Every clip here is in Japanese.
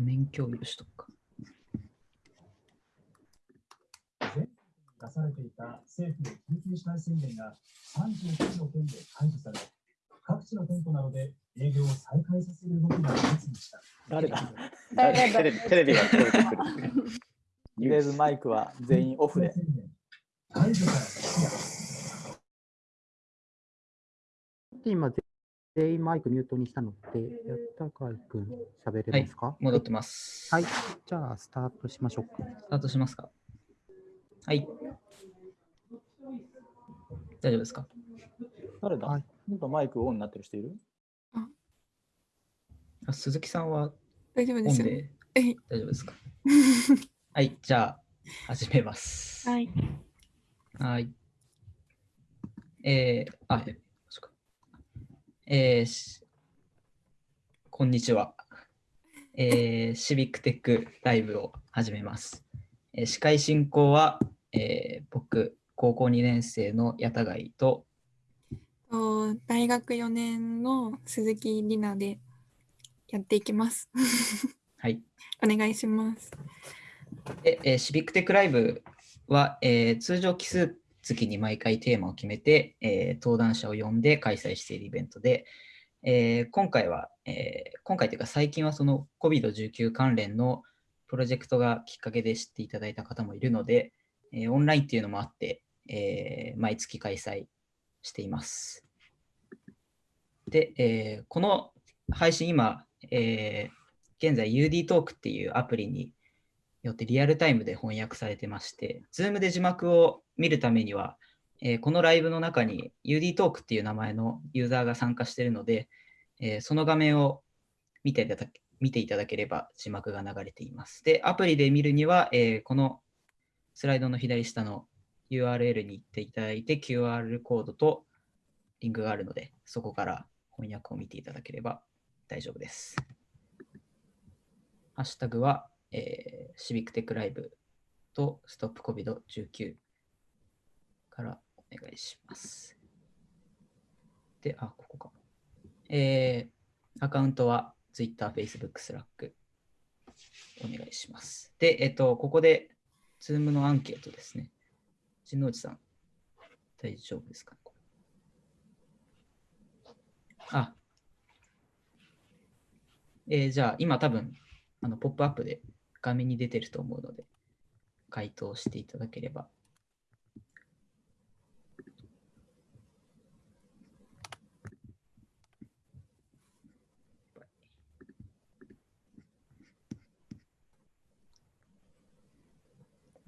画面共有しとくか。出されていた政府の緊急事態宣言が39の県で解除され、各地の店舗などで営業を再開させる動きが相次ぎました。誰だ？誰だ？テレビテレビが聞こえてくる。とりあえずマイクは全員オフで。解除から。今、全員マイクミュートにしたので、やったかいくん、喋れますか？戻ってます。はい。じゃあ、スタートしましょうか。スタートしますか。はい。大丈夫ですか？誰だ、はいマイクオンになってる人いる？あ鈴木さんは大丈夫ですよ。オンでえ大丈夫ですか？はい、じゃあ始めます。はい。はい。えー、あ。えーしこんにちは。えー、シビックテックライブを始めます。えー司会進行は、えー僕、高校2年生の矢田貝と、と大学4年の鈴木里奈でやっていきます。はい。お願いします。で、えーシビックテックライブは、えー通常奇数月に毎回テーマを決めて、えー登壇者を呼んで開催しているイベントで、えー今回は、えー今回というか最近はその COVID-19 関連のプロジェクトがきっかけで知っていただいた方もいるので、えーオンラインっていうのもあって、えー毎月開催しています。で、えーこの配信今、えー現在 UD トークっていうアプリによってリアルタイムで翻訳されてまして、Zoom で字幕を見るためには、えーこのライブの中に UD トークっていう名前のユーザーが参加しているので、えーその画面を見ていただけ見ていただければ字幕が流れています。で、アプリで見るには、えーこのスライドの左下の URL に行っていただいて、QR コードとリンクがあるので、そこから翻訳を見ていただければ大丈夫です。ハッシュタグは、えーシビックテックライブとストップ COVID-19 からお願いします。で、あ、ここか。えーアカウントは Twitter、Facebook、Slack お願いします。で、えっと、ここで Zoom のアンケートですね。陣内さん、大丈夫ですか？あ、えーじゃあ今多分あのポップアップで画面に出てると思うので回答していただければ。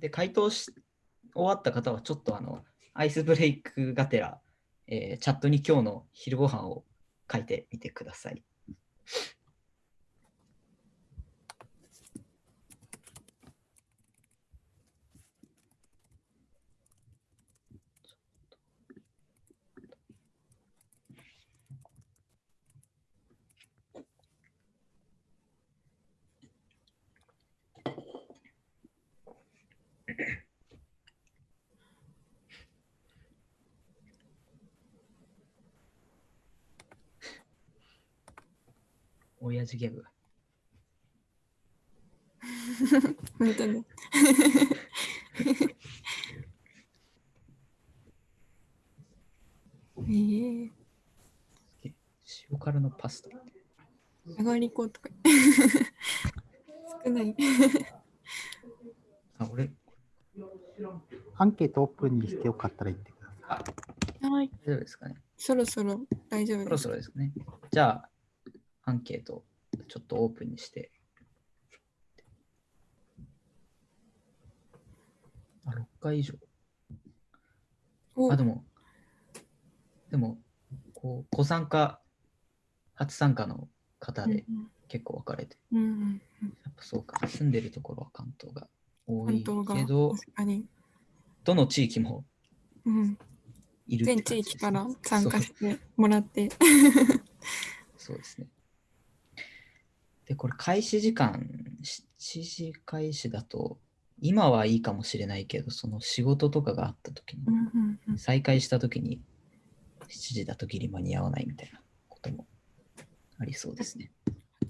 で、回答し終わった方はちょっとあのアイスブレイクがてら、えーチャットに今日の昼ご飯を書いてみてください。親父ギャグ。本当に。ええ塩辛のパスタ。上がりこうとか。少ない。あ、俺、アンケートオープンにしてよかったら言ってください。はい。大丈夫ですかね。そろそろ大丈夫そろです。そろですね。じゃあ、アンケートちょっとオープンにして。あ、6回以上。お。あ、でも、でも、こう、ご参加、初参加の方で結構分かれて、うんうんやっぱそうか、住んでるところは関東が多いけど、どの地域もうん、いるって全地域から参加してもらって。そうですね。で、これ開始時間、7時開始だと、今はいいかもしれないけど、その仕事とかがあった時に再開した時に、7時だとギリ間に合わないみたいなこともありそうですね。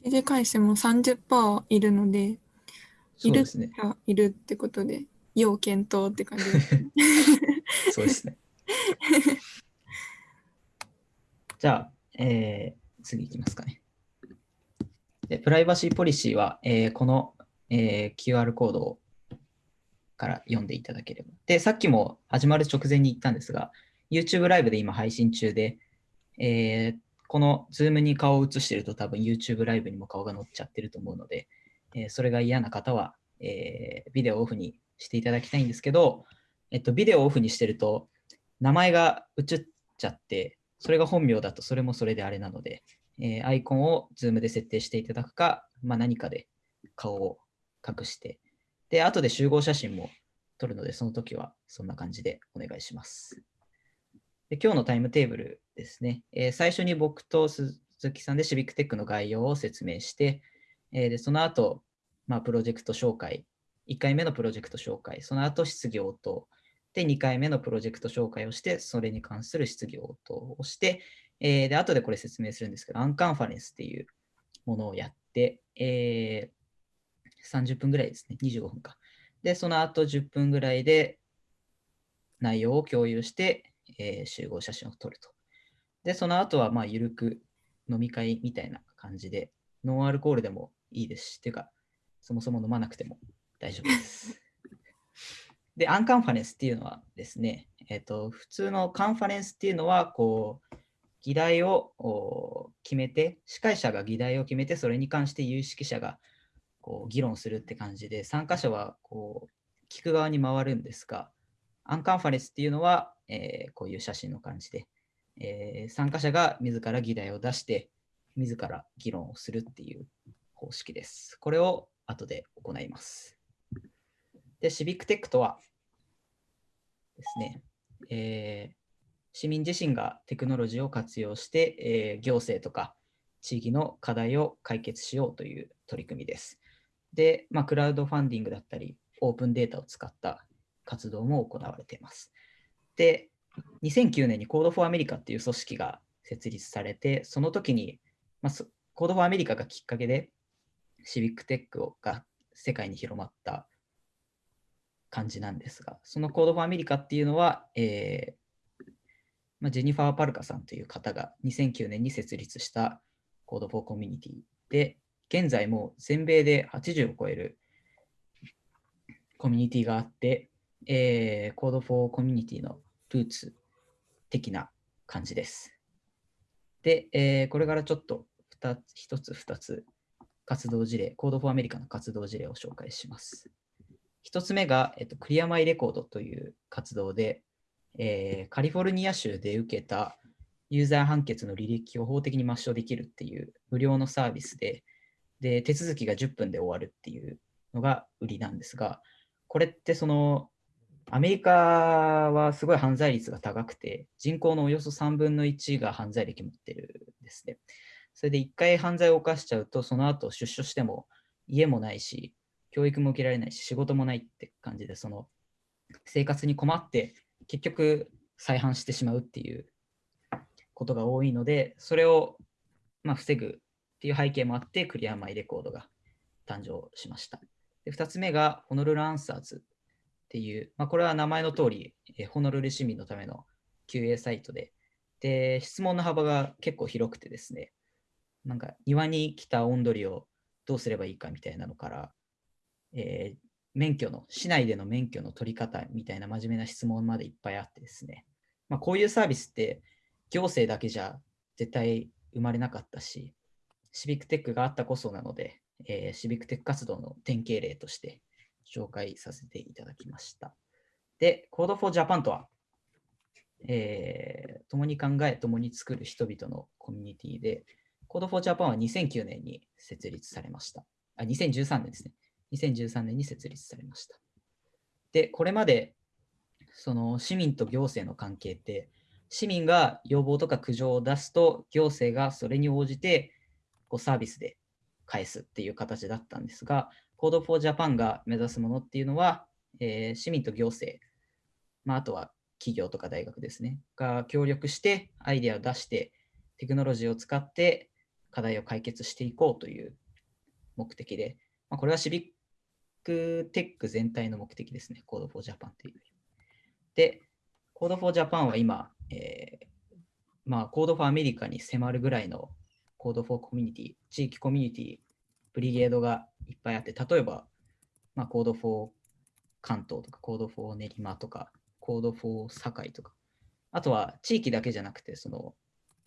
定時回数も30%いるので、いうるそですね。あいるってことで、要検討って感じですね。そうですね。じゃあ、えー次いきますかね。でプライバシーポリシーは、えーこの、えー QR コードから読んでいただければ。で、さっきも始まる直前に言ったんですが、YouTube ライブで今配信中で、えーこの Zoom に顔を映してると多分 YouTube ライブにも顔が載っちゃってると思うので、えそれが嫌な方は、えビデオオフにしていただきたいんですけど、えっと、ビデオオフにしてると、名前が映っちゃって、それが本名だとそれもそれであれなので、えーアイコンを Zoom で設定していただくか、まあ、何かで顔を隠して、で、後で集合写真も撮るので、その時はそんな感じでお願いします。で今日のタイムテーブルですね、えー最初に僕と鈴木さんでシビックテックの概要を説明して、えーでその後、まあ、プロジェクト紹介、1回目のプロジェクト紹介、その後質疑応答、で、2回目のプロジェクト紹介をして、それに関する質疑応答をして、えーで、後でこれ説明するんですけど、アンカンファレンスっていうものをやって、えー30分ぐらいですね、25分か。で、その後10分ぐらいで内容を共有して、えー集合写真を撮ると。で、その後は、まあ、ゆるく飲み会みたいな感じで、ノンアルコールでもいいですし、っていうか、そもそも飲まなくても大丈夫です。で、アンカンファレンスっていうのはですね、えっ、と、普通のカンファレンスっていうのは、こう、議題を決めて、司会者が議題を決めて、それに関して有識者がこう議論するって感じで、参加者はこう聞く側に回るんですが、アンカンファレンスっていうのは、えーこういう写真の感じで、えー参加者が自ら議題を出して、自ら議論をするっていう方式です。これを後で行います。で、シビックテックとはですね、えー市民自身がテクノロジーを活用して、えー行政とか地域の課題を解決しようという取り組みです。で、まあ、クラウドファンディングだったり、オープンデータを使った活動も行われています。で、2009年に Code for America っていう組織が設立されて、その時に、まあ、Code for America がきっかけで、シビックテックが世界に広まった感じなんですが、その Code for America っていうのは、えーまあ、ジェニファー・パルカさんという方が2009年に設立した Code for Community で、現在も全米で80を超えるコミュニティがあって、えー、Code for Community のルーツ的な感じです。で、えーこれからちょっと2つ、1つ2つ活動事例、Code for America の活動事例を紹介します。1つ目が、えっと、クリアマイレコードという活動で、えーカリフォルニア州で受けたユーザー判決の履歴を法的に抹消できるっていう無料のサービスで、で、手続きが10分で終わるっていうのが売りなんですが、これってその、アメリカはすごい犯罪率が高くて、人口のおよそ3分の1が犯罪歴持ってるんですね。それで1回犯罪を犯しちゃうと、その後出所しても家もないし、教育も受けられないし、仕事もないって感じで、その生活に困って、結局再犯してしまうっていうことが多いので、それをまあ防ぐっていう背景もあって、クリアマイレコードが誕生しました。で2つ目が、ホノルルアンサーズっていう、まあ、これは名前の通り、えホノルル市民のための QA サイトで、で、質問の幅が結構広くてですね、なんか庭に来た温鳥をどうすればいいかみたいなのから、えー免許の、市内での免許の取り方みたいな真面目な質問までいっぱいあってですね、まあ、こういうサービスって行政だけじゃ絶対生まれなかったし、シビックテックがあったこそなので、えーシビックテック活動の典型例として紹介させていただきました。で、Code for Japan とは、えー共に考え、共に作る人々のコミュニティで、Code for Japan は2009年に設立されました。あ、2013年ですね。2013年に設立されました。で、これまで、その市民と行政の関係って、市民が要望とか苦情を出すと、行政がそれに応じてこうサービスで返すっていう形だったんですが、Code for Japan が目指すものっていうのは、えー市民と行政、まあ、あとは企業とか大学ですね、が協力してアイデアを出して、テクノロジーを使って課題を解決していこうという目的で、まあ、これはシビックテック全体の目的ですね。Code for Japan という。で、Code for Japan は今、えーまあ、Code for America に迫るぐらいの Code for Community、地域コミュニティ、ブリゲードがいっぱいあって、例えば、まあ、Code for 関東とか、Code for 練馬とか、Code for 堺とか、あとは地域だけじゃなくて、その、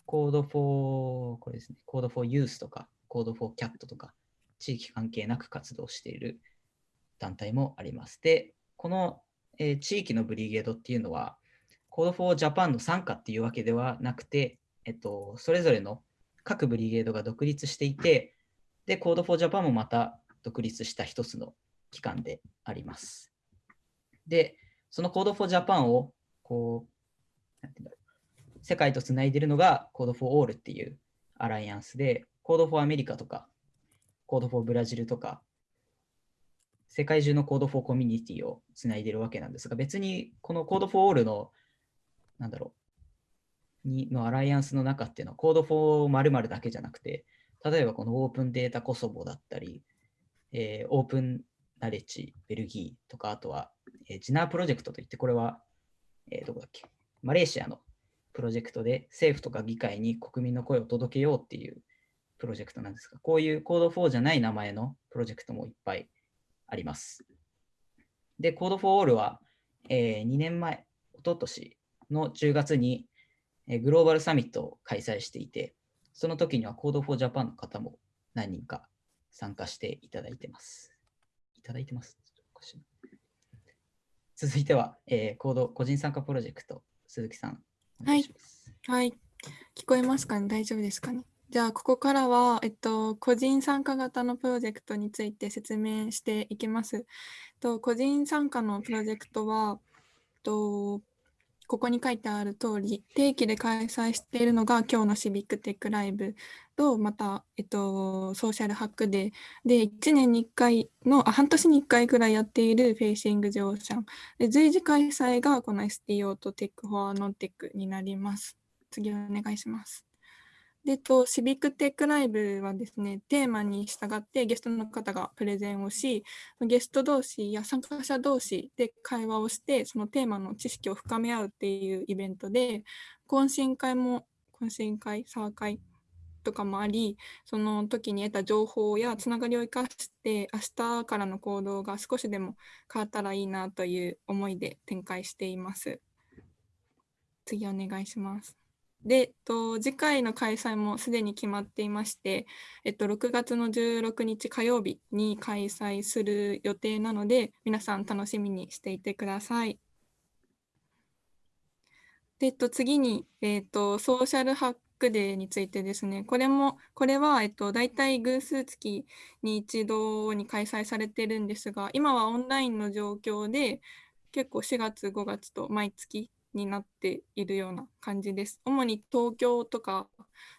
Code for、これですね、Code for Youth とか、Code for Cat とか、地域関係なく活動している団体もあります。で、この、えー地域のブリゲードっていうのは、Code for Japan の傘下っていうわけではなくて、えっと、それぞれの各ブリゲードが独立していて、で、Code for Japan もまた独立した一つの機関であります。で、その Code for Japan を、こう、なんていうんだろう世界とつないでいるのが Code for All っていうアライアンスで、Code for America とか、Code for ブラジルとか、世界中の Code for Community をつないでるわけなんですが、別にこの Code for All の、なんだろう、にのアライアンスの中っていうのは Code for 〇〇だけじゃなくて、例えばこのオープンデータコソボだったり、えーオープンナレッジベルギーとか、あとは、えージナープロジェクトといって、これは、えーどこだっけ、マレーシアのプロジェクトで政府とか議会に国民の声を届けようっていうプロジェクトなんですが、こういうコード4じゃない名前のプロジェクトもいっぱいあります。で、コード for All は、え2年前、一昨年の10月に、えーグローバルサミットを開催していて、その時には Code for Japan の方も何人か参加していただいてます。いただいてます？続いては、えーコード個人参加プロジェクト、鈴木さん、お願い。はい。聞こえますかね？大丈夫ですかね？じゃあ、ここからは、えっと、個人参加型のプロジェクトについて説明していきます。と、個人参加のプロジェクトは、と、ここに書いてある通り、定期で開催しているのが今日のシビックテックライブと、また、えっと、ソーシャルハックデーで、1年に1回の、あ、半年に1回くらいやっている Facing the Ocean。で、随時開催がこの STO と Tech for Non-Tech になります。次お願いします。で、と、シビックテックライブはですね、テーマに従ってゲストの方がプレゼンをし、ゲスト同士や参加者同士で会話をして、そのテーマの知識を深め合うっていうイベントで、懇親会も、懇親会、サー会とかもあり、その時に得た情報やつながりを生かして、明日からの行動が少しでも変わったらいいなという思いで展開しています。次お願いします。で、えっと、次回の開催もすでに決まっていまして、えっと、6月の16日火曜日に開催する予定なので、皆さん楽しみにしていてください。で、えっと、次に、えっと、ソーシャルハックデーについてですね、これも、これは、えっと、大体偶数月に一度に開催されてるんですが、今はオンラインの状況で、結構4月、5月と毎月になっているような感じです。主に東京とか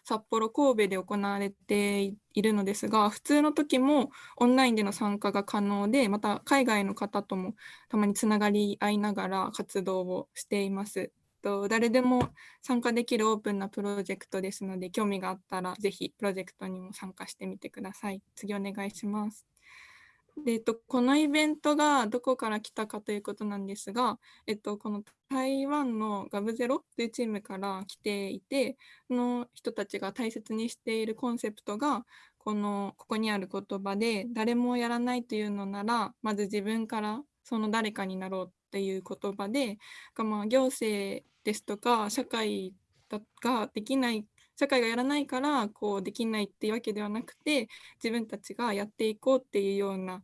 札幌、神戸で行われているのですが、普通の時もオンラインでの参加が可能で、また海外の方ともたまにつながり合いながら活動をしています。と誰でも参加できるオープンなプロジェクトですので、興味があったらぜひプロジェクトにも参加してみてください。次お願いします。でえっと、このイベントがどこから来たかということなんですが、えっと、この台湾のガブゼロというチームから来ていて、この人たちが大切にしているコンセプトが、このここにある言葉で、誰もやらないというのなら、まず自分からその誰かになろうっていう言葉で、まあ行政ですとか社会ができない社会がやらないからこうできないっていうわけではなくて自分たちがやっていこうっていうような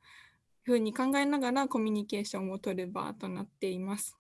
ふうに考えながらコミュニケーションを取る場となっています。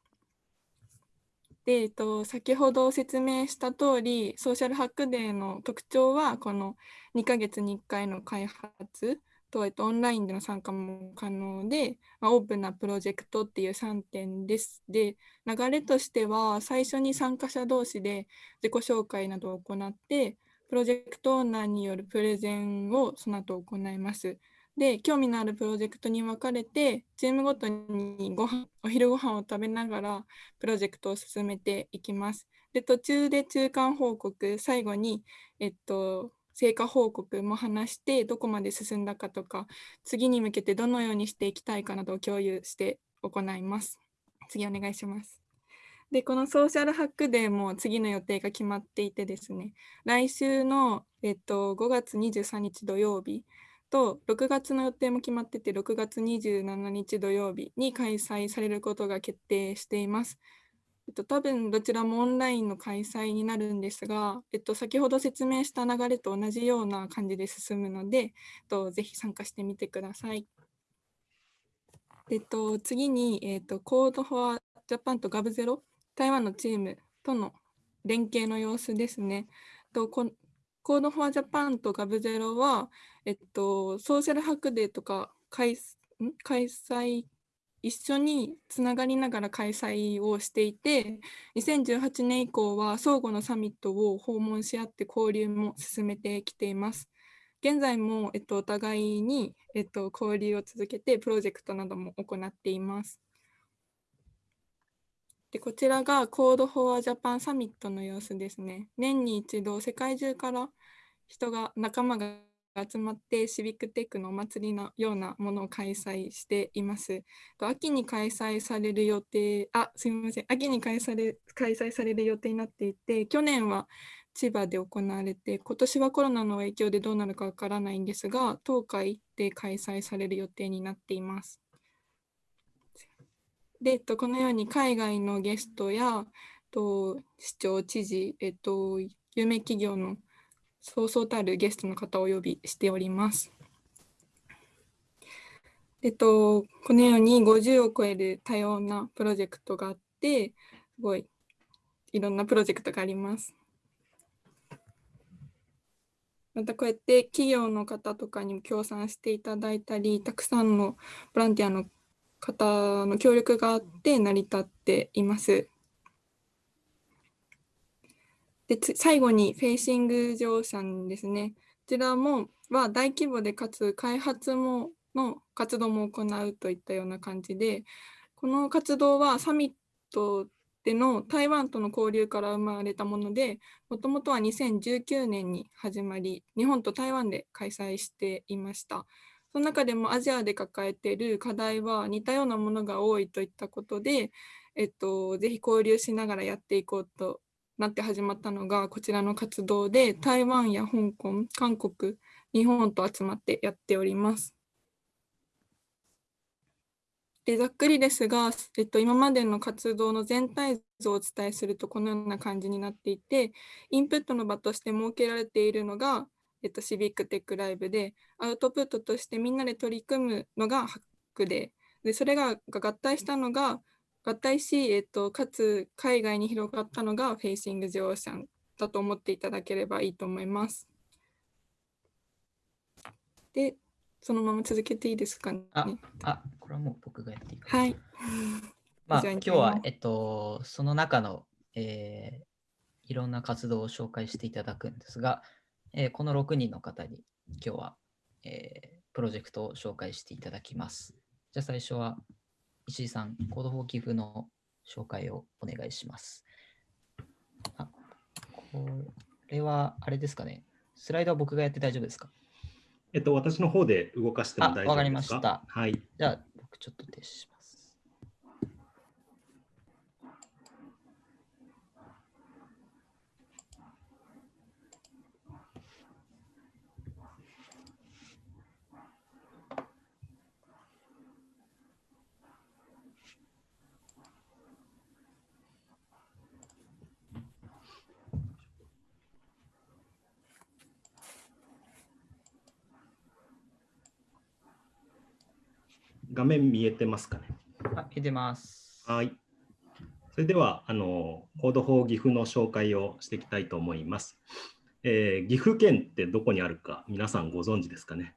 で、えっと、先ほど説明した通りソーシャルハックデーの特徴はこの2ヶ月に1回の開発と、えっと、オンラインでの参加も可能で、まあ、オープンなプロジェクトっていう3点です。で、流れとしては最初に参加者同士で自己紹介などを行って、プロジェクトオーナーによるプレゼンをその後行います。で、興味のあるプロジェクトに分かれて、チームごとにご飯お昼ご飯を食べながらプロジェクトを進めていきます。で、途中で中間報告、最後に、えっと、成果報告も話してどこまで進んだかとか次に向けてどのようにしていきたいかなどを共有して行います。次お願いします。でこのソーシャルハックデーも次の予定が決まっていてですね来週の、えっと、5月23日土曜日と6月の予定も決まってて6月27日土曜日に開催されることが決定しています。えっと、多分どちらもオンラインの開催になるんですが、えっと、先ほど説明した流れと同じような感じで進むので、えっと、ぜひ参加してみてください。えっと、次に、えっと、 Code for Japan と g0v、台湾のチームとの連携の様子ですね。とこ Code for Japan と g0v は、えっと、ソーシャルハックデーとか開開催、一緒につながりながら開催をしていて、2018年以降は相互のサミットを訪問し合って交流も進めてきています。現在も、えっと、お互いに、えっと、交流を続けてプロジェクトなども行っています。でこちらが Code for Japan サミットの様子ですね。年に一度世界中から人が仲間が集まってシビックテックのお祭りのようなものを開催しています。秋に開催される予定、あ、すみません、秋に開催開催される予定になっていて、去年は千葉で行われて、今年はコロナの影響でどうなるかわからないんですが、東海で開催される予定になっています。で、えっと、このように海外のゲストやと市長、知事、えっと、有名企業のそうそうたるゲストの方をお呼びしております。えっと、このように50を超える多様なプロジェクトがあって、すごいいろんなプロジェクトがあります。またこうやって企業の方とかにも協賛していただいたり、たくさんのボランティアの方の協力があって成り立っています。で最後にフェイシング乗車ですね。こちらもは大規模でかつ開発もの活動も行うといったような感じで、この活動はサミットでの台湾との交流から生まれたもので、もともとは2019年に始まり、日本と台湾で開催していました。その中でもアジアで抱えている課題は似たようなものが多いといったことで、えっと、ぜひ交流しながらやっていこうとなって始まったのがこちらの活動で台湾や香港、韓国、日本と集まってやっております。でざっくりですが、えっと、今までの活動の全体像をお伝えするとこのような感じになっていて、インプットの場として設けられているのが、えっと、シビックテックライブで、アウトプットとしてみんなで取り組むのがハックで、でそれが合体したのが、合体し、えっと、かつ海外に広がったのがフェイシング・ジオーシャンだと思っていただければいいと思います。で、そのまま続けていいですかね？あ、あ、これはもう僕がやっていいか。はい。まあ、今日は、えっと、その中の、えーいろんな活動を紹介していただくんですが、えーこの6人の方に今日は、えープロジェクトを紹介していただきます。じゃあ最初は石井さん、コードフォー寄付の紹介をお願いします。あ、これはあれですかね。スライドは僕がやって大丈夫ですか？えっと、私の方で動かしても大丈夫ですか？あわかりましたはい。じゃあ僕ちょっと停止します。画面見えてますかね？あ、見てます。はい。それでは、あの、 Code for 岐阜の紹介をしていきたいと思います。えー岐阜県ってどこにあるか皆さんご存知ですかね？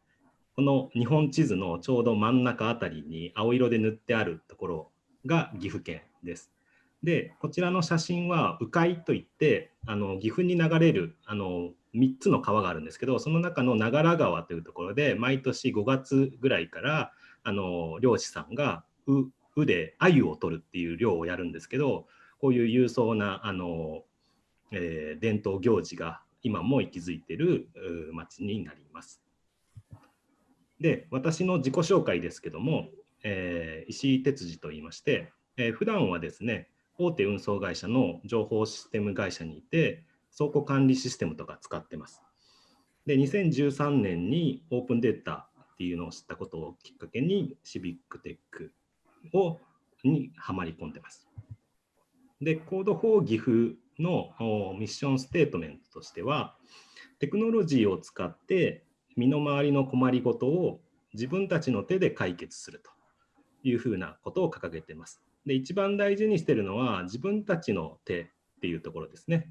この日本地図のちょうど真ん中あたりに青色で塗ってあるところが岐阜県です。で、こちらの写真は鵜飼といって、あの岐阜に流れるあの3つの川があるんですけど、その中の長良川というところで、毎年5月ぐらいからあの漁師さんがううで鮎を取るっていう漁をやるんですけどこういう勇壮なあの、えー伝統行事が今も息づいてる町になります。で、私の自己紹介ですけども、えー石井哲司と言いまして、えー普段はですね、大手運送会社の情報システム会社にいて、倉庫管理システムとか使ってます。で、2013年にオープンデータっていうのを知ったことをきっかけに、シビックテックをにはまり込んでます。で、コード4岐阜のミッションステートメントとしては、テクノロジーを使って身の回りの困りごとを自分たちの手で解決するというふうなことを掲げています。で、一番大事にしてるのは自分たちの手っていうところですね。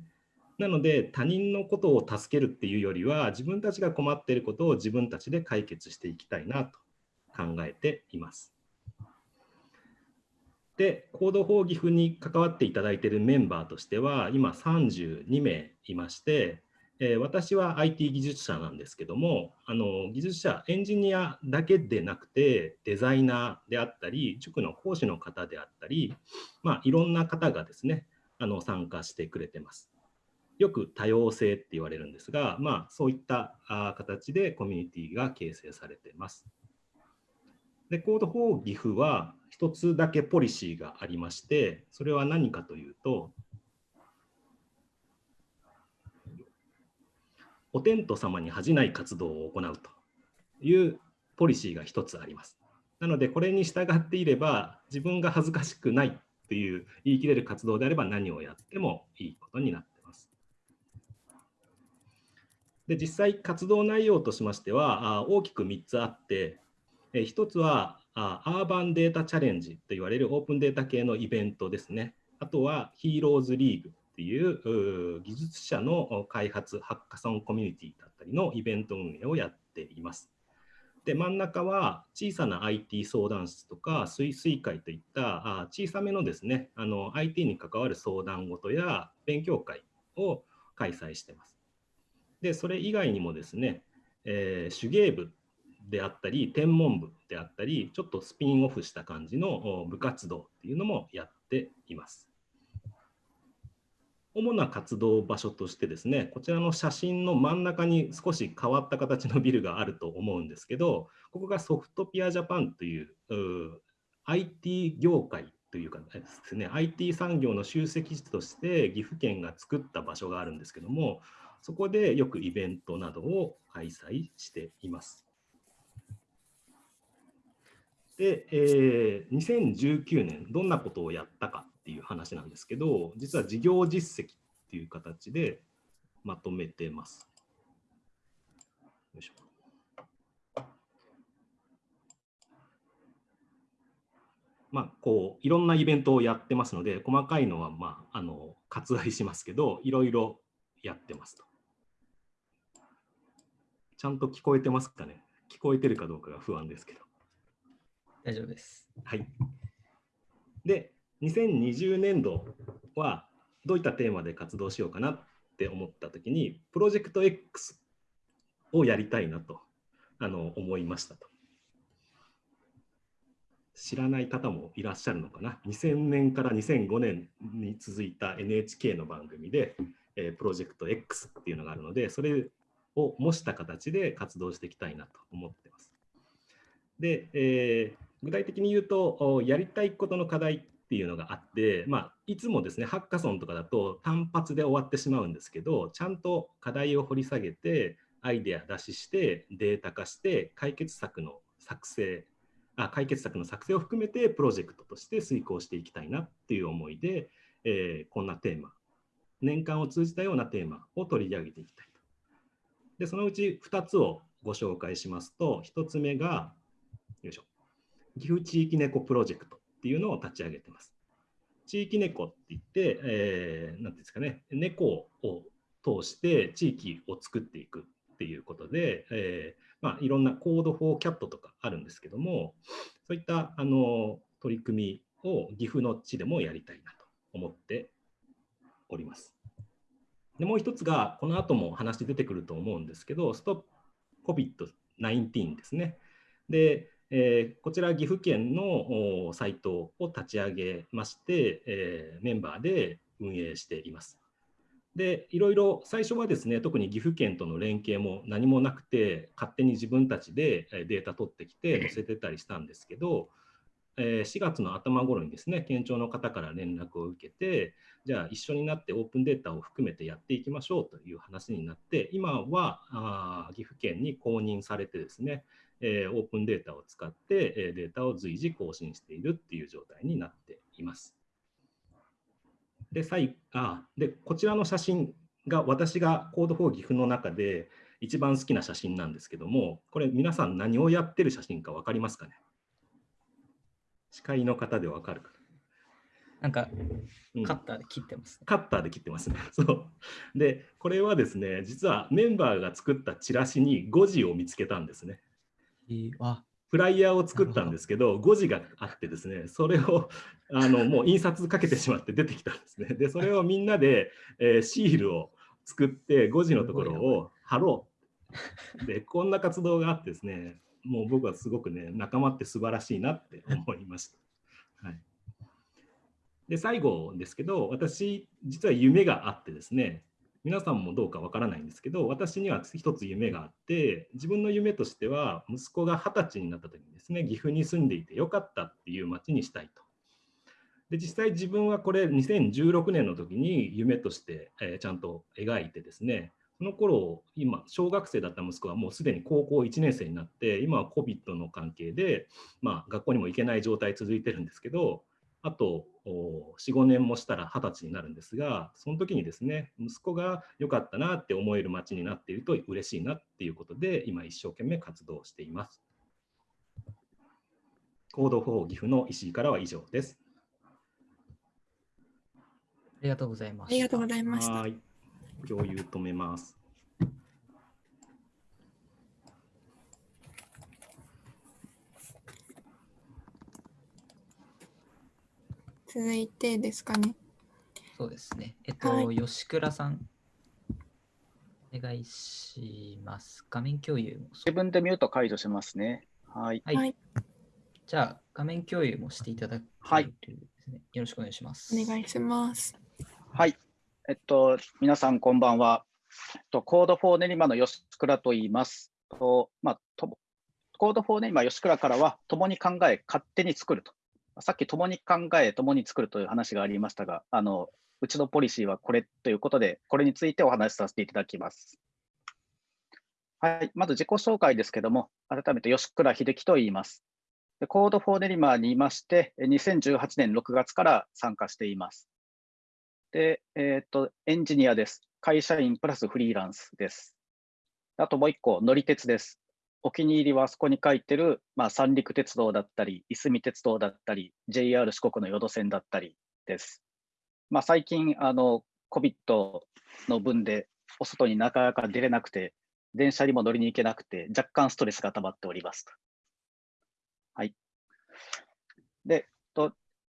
なので、他人のことを助けるっていうよりは、自分たちが困っていることを自分たちで解決していきたいなと考えています。で、コード4岐阜に関わっていただいているメンバーとしては、今32名いまして、えー私は IT 技術者なんですけども、あの技術者、エンジニアだけでなくて、デザイナーであったり、塾の講師の方であったり、まあ、いろんな方がですね、あの参加してくれてます。よく多様性って言われるんですが、まあ、そういった形でコミュニティが形成されています。で、コード4岐阜は一つだけポリシーがありまして、それは何かというと、お天道様に恥じない活動を行うというポリシーが一つあります。なので、これに従っていれば、自分が恥ずかしくないという言い切れる活動であれば何をやってもいいことになっています。で、実際活動内容としましては、大きく3つあって、1つはアーバンデータチャレンジと言われるオープンデータ系のイベントですね。あとはヒーローズリーグっていう技術者の開発ハッカソンコミュニティだったりのイベント運営をやっています。で、真ん中は小さな IT 相談室とか水水会といった小さめのですね、あの IT に関わる相談事や勉強会を開催してます。で、それ以外にもですね、えー手芸部であったり、天文部であったり、ちょっとスピンオフした感じの部活動っていうのもやっています。主な活動場所としてですね、こちらの写真の真ん中に少し変わった形のビルがあると思うんですけど、ここがソフトピアジャパンというう IT 業界というかですね、IT 産業の集積地として岐阜県が作った場所があるんですけども、そこでよくイベントなどを開催しています。で、えー2019年、どんなことをやったかっていう話なんですけど、実は事業実績っていう形でまとめてます。よいしょまあ、こういろんなイベントをやってますので、細かいのは、まあ、あの割愛しますけど、いろいろやってますと。ちゃんと聞こえてますかね？聞こえてるかどうかが不安ですけど。大丈夫です。はい。で、2020年度はどういったテーマで活動しようかなって思ったときに、プロジェクト X をやりたいなとあの思いましたと。知らない方もいらっしゃるのかな？2000年から2005年に続いた NHK の番組で、えープロジェクト X っていうのがあるので、それを模した形で活動していきたいなと思ってます。で、えー具体的に言うと、やりたいことの課題っていうのがあって、まあ、いつもですね、ハッカソンとかだと単発で終わってしまうんですけど、ちゃんと課題を掘り下げて、アイデア出しして、データ化して、解決策の作成、あ解決策の作成を含めてプロジェクトとして遂行していきたいなっていう思いで、えーこんなテーマ、年間を通じたようなテーマを取り上げていきたいと。で、そのうち2つをご紹介しますと、1つ目が、よいしょ。岐阜地域猫プロジェクトっていうのを立ち上げてます。地域猫って言って、えー、ていうんですかね、猫を通して地域を作っていくっていうことで、えーまあ、いろんなコードフォーキャットとかあるんですけども、そういったあの取り組みを岐阜の地でもやりたいなと思っております。でもう一つが、この後も話出てくると思うんですけど、ストップ COVID-19 ですね。で、えーこちら岐阜県のサイトを立ち上げまして、えーメンバーで運営しています。で、いろいろ最初はですね、特に岐阜県との連携も何もなくて、勝手に自分たちでデータ取ってきて載せてたりしたんですけど、え4月の頭頃にですね、県庁の方から連絡を受けて、じゃあ一緒になってオープンデータを含めてやっていきましょうという話になって、今はあ岐阜県に公認されてですね、えオープンデータを使って、えデータを随時更新しているっていう状態になっています。で、最あでこちらの写真が私がコード4岐阜の中で一番好きな写真なんですけども、これ皆さん何をやってる写真か分かりますかね？司会の方で分かるかなんかカッターで切ってますね。カッターで切ってますね。そう。で、これはですね、実はメンバーが作ったチラシに誤字を見つけたんですね。えーあ、フライヤーを作ったんですけど、誤字があってですね、それをあのもう印刷かけてしまって出てきたんですね。で、それをみんなで、えーシールを作って、誤字のところを貼ろう。で、こんな活動があってですね、もう僕はすごくね、仲間って素晴らしいなって思いました。はい、で、最後ですけど、私、実は夢があってですね、皆さんもどうかわからないんですけど、私には一つ夢があって、自分の夢としては、息子が二十歳になった時にですね、岐阜に住んでいてよかったっていう町にしたいと。で、実際自分はこれ2016年の時に夢として、えーちゃんと描いてですね、その頃、今、小学生だった息子はもうすでに高校1年生になって、今は COVID の関係で、まあ、学校にも行けない状態続いてるんですけど、あと4、5年もしたら20歳になるんですが、その時にですね、息子が良かったなって思える街になっていると嬉しいなっていうことで、今一生懸命活動しています。コード4岐阜の石井からは以上です。ありがとうございます。ありがとうございました。共有止めます。続いてですかね。そうですね。えっと、はい吉倉さん、お願いします。画面共有も自分でミュート解除しますね。はい。はい。はいじゃあ、画面共有もしていただけるはいですね。よろしくお願いします。お願いします。はい。えっと、皆さんこんばんは。えっと、コードフォー練馬の吉倉と言います。とまあ、と Code for 練馬吉倉からは、共に考え、勝手に作ると。さっき共に考え、共に作るという話がありましたが、あの、うちのポリシーはこれということで、これについてお話しさせていただきます。はい。まず自己紹介ですけども、改めて吉倉秀樹と言います。で Code for 練馬にいまして、2018年6月から参加しています。で、えっ、と、エンジニアです。会社員プラスフリーランスです。あともう一個、乗り鉄です。お気に入りはあそこに書いてる、まあ、三陸鉄道だったり、いすみ鉄道だったり、JR 四国の予土線だったりです。まあ、最近、あの、COVID の分で、お外になかなか出れなくて、電車にも乗りに行けなくて、若干ストレスが溜まっております。はい。で、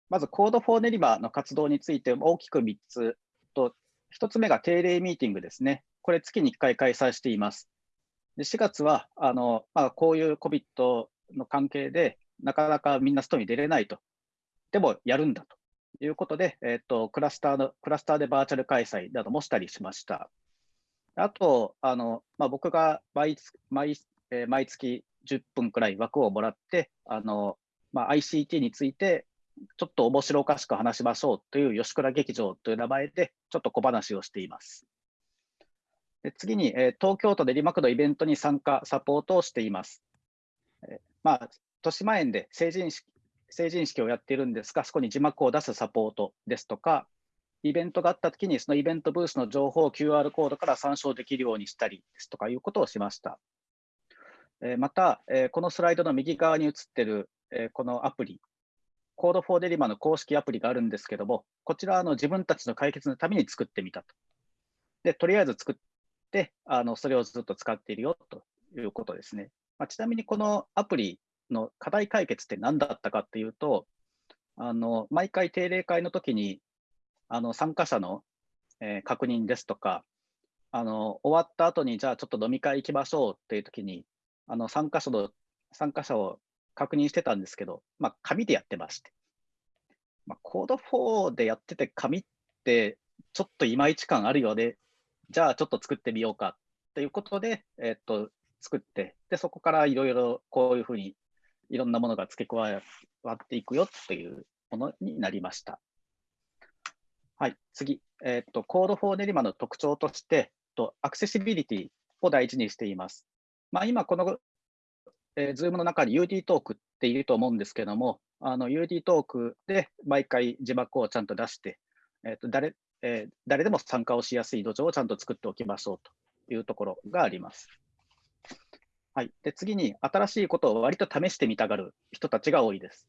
まず、コードフォーネリバの活動について大きく3つと、1つ目が定例ミーティングですね。これ、月に1回開催しています。で4月はあの、まあ、こういう COVID の関係で、なかなかみんな外に出れないと。でも、やるんだということで、えっとクラスターのクラスターでバーチャル開催などもしたりしました。あと、あのまあ、僕が毎月毎,、えー毎月10分くらい枠をもらって、あのまあ、ICT についてちょっと面白おかしく話しましょうという吉倉劇場という名前でちょっと小話をしています。で次に、え東京都練馬区のイベントに参加、サポートをしています。えーまあ、豊島園で成人式成人式をやっているんですが、そこに字幕を出すサポートですとか、イベントがあったときに、そのイベントブースの情報を QR コードから参照できるようにしたりですとかいうことをしました。えまた、えこのスライドの右側に映っている、えこのアプリ、コードフォーデリマの公式アプリがあるんですけども、こちらはあの自分たちの解決のために作ってみたと。で、とりあえず作って、あのそれをずっと使っているよということですね。まあ、ちなみにこのアプリの課題解決って何だったかっていうと、あの毎回定例会の時にあの参加者の、えー確認ですとか、あの終わった後にじゃあちょっと飲み会行きましょうっていう時に、あの参加者の参加者を確認してたんですけど、まあ、紙でやってまして、まあ、コード4でやってて紙ってちょっといまいち感あるようね。じゃあちょっと作ってみようかということで、えっと、作って、で、そこからいろいろこういうふうにいろんなものが付け加わっていくよっていうものになりました。はい、次、えっと、 Code for 練馬の特徴として、とアクセシビリティを大事にしています。まあ、今、この、えー、Zoom の中に UD トークっていると思うんですけども、UD トークで毎回字幕をちゃんと出して、えーと誰えー誰でも参加をしやすい土壌をちゃんと作っておきましょうというところがあります。はい、で次に、新しいことを割と試してみたがる人たちが多いです。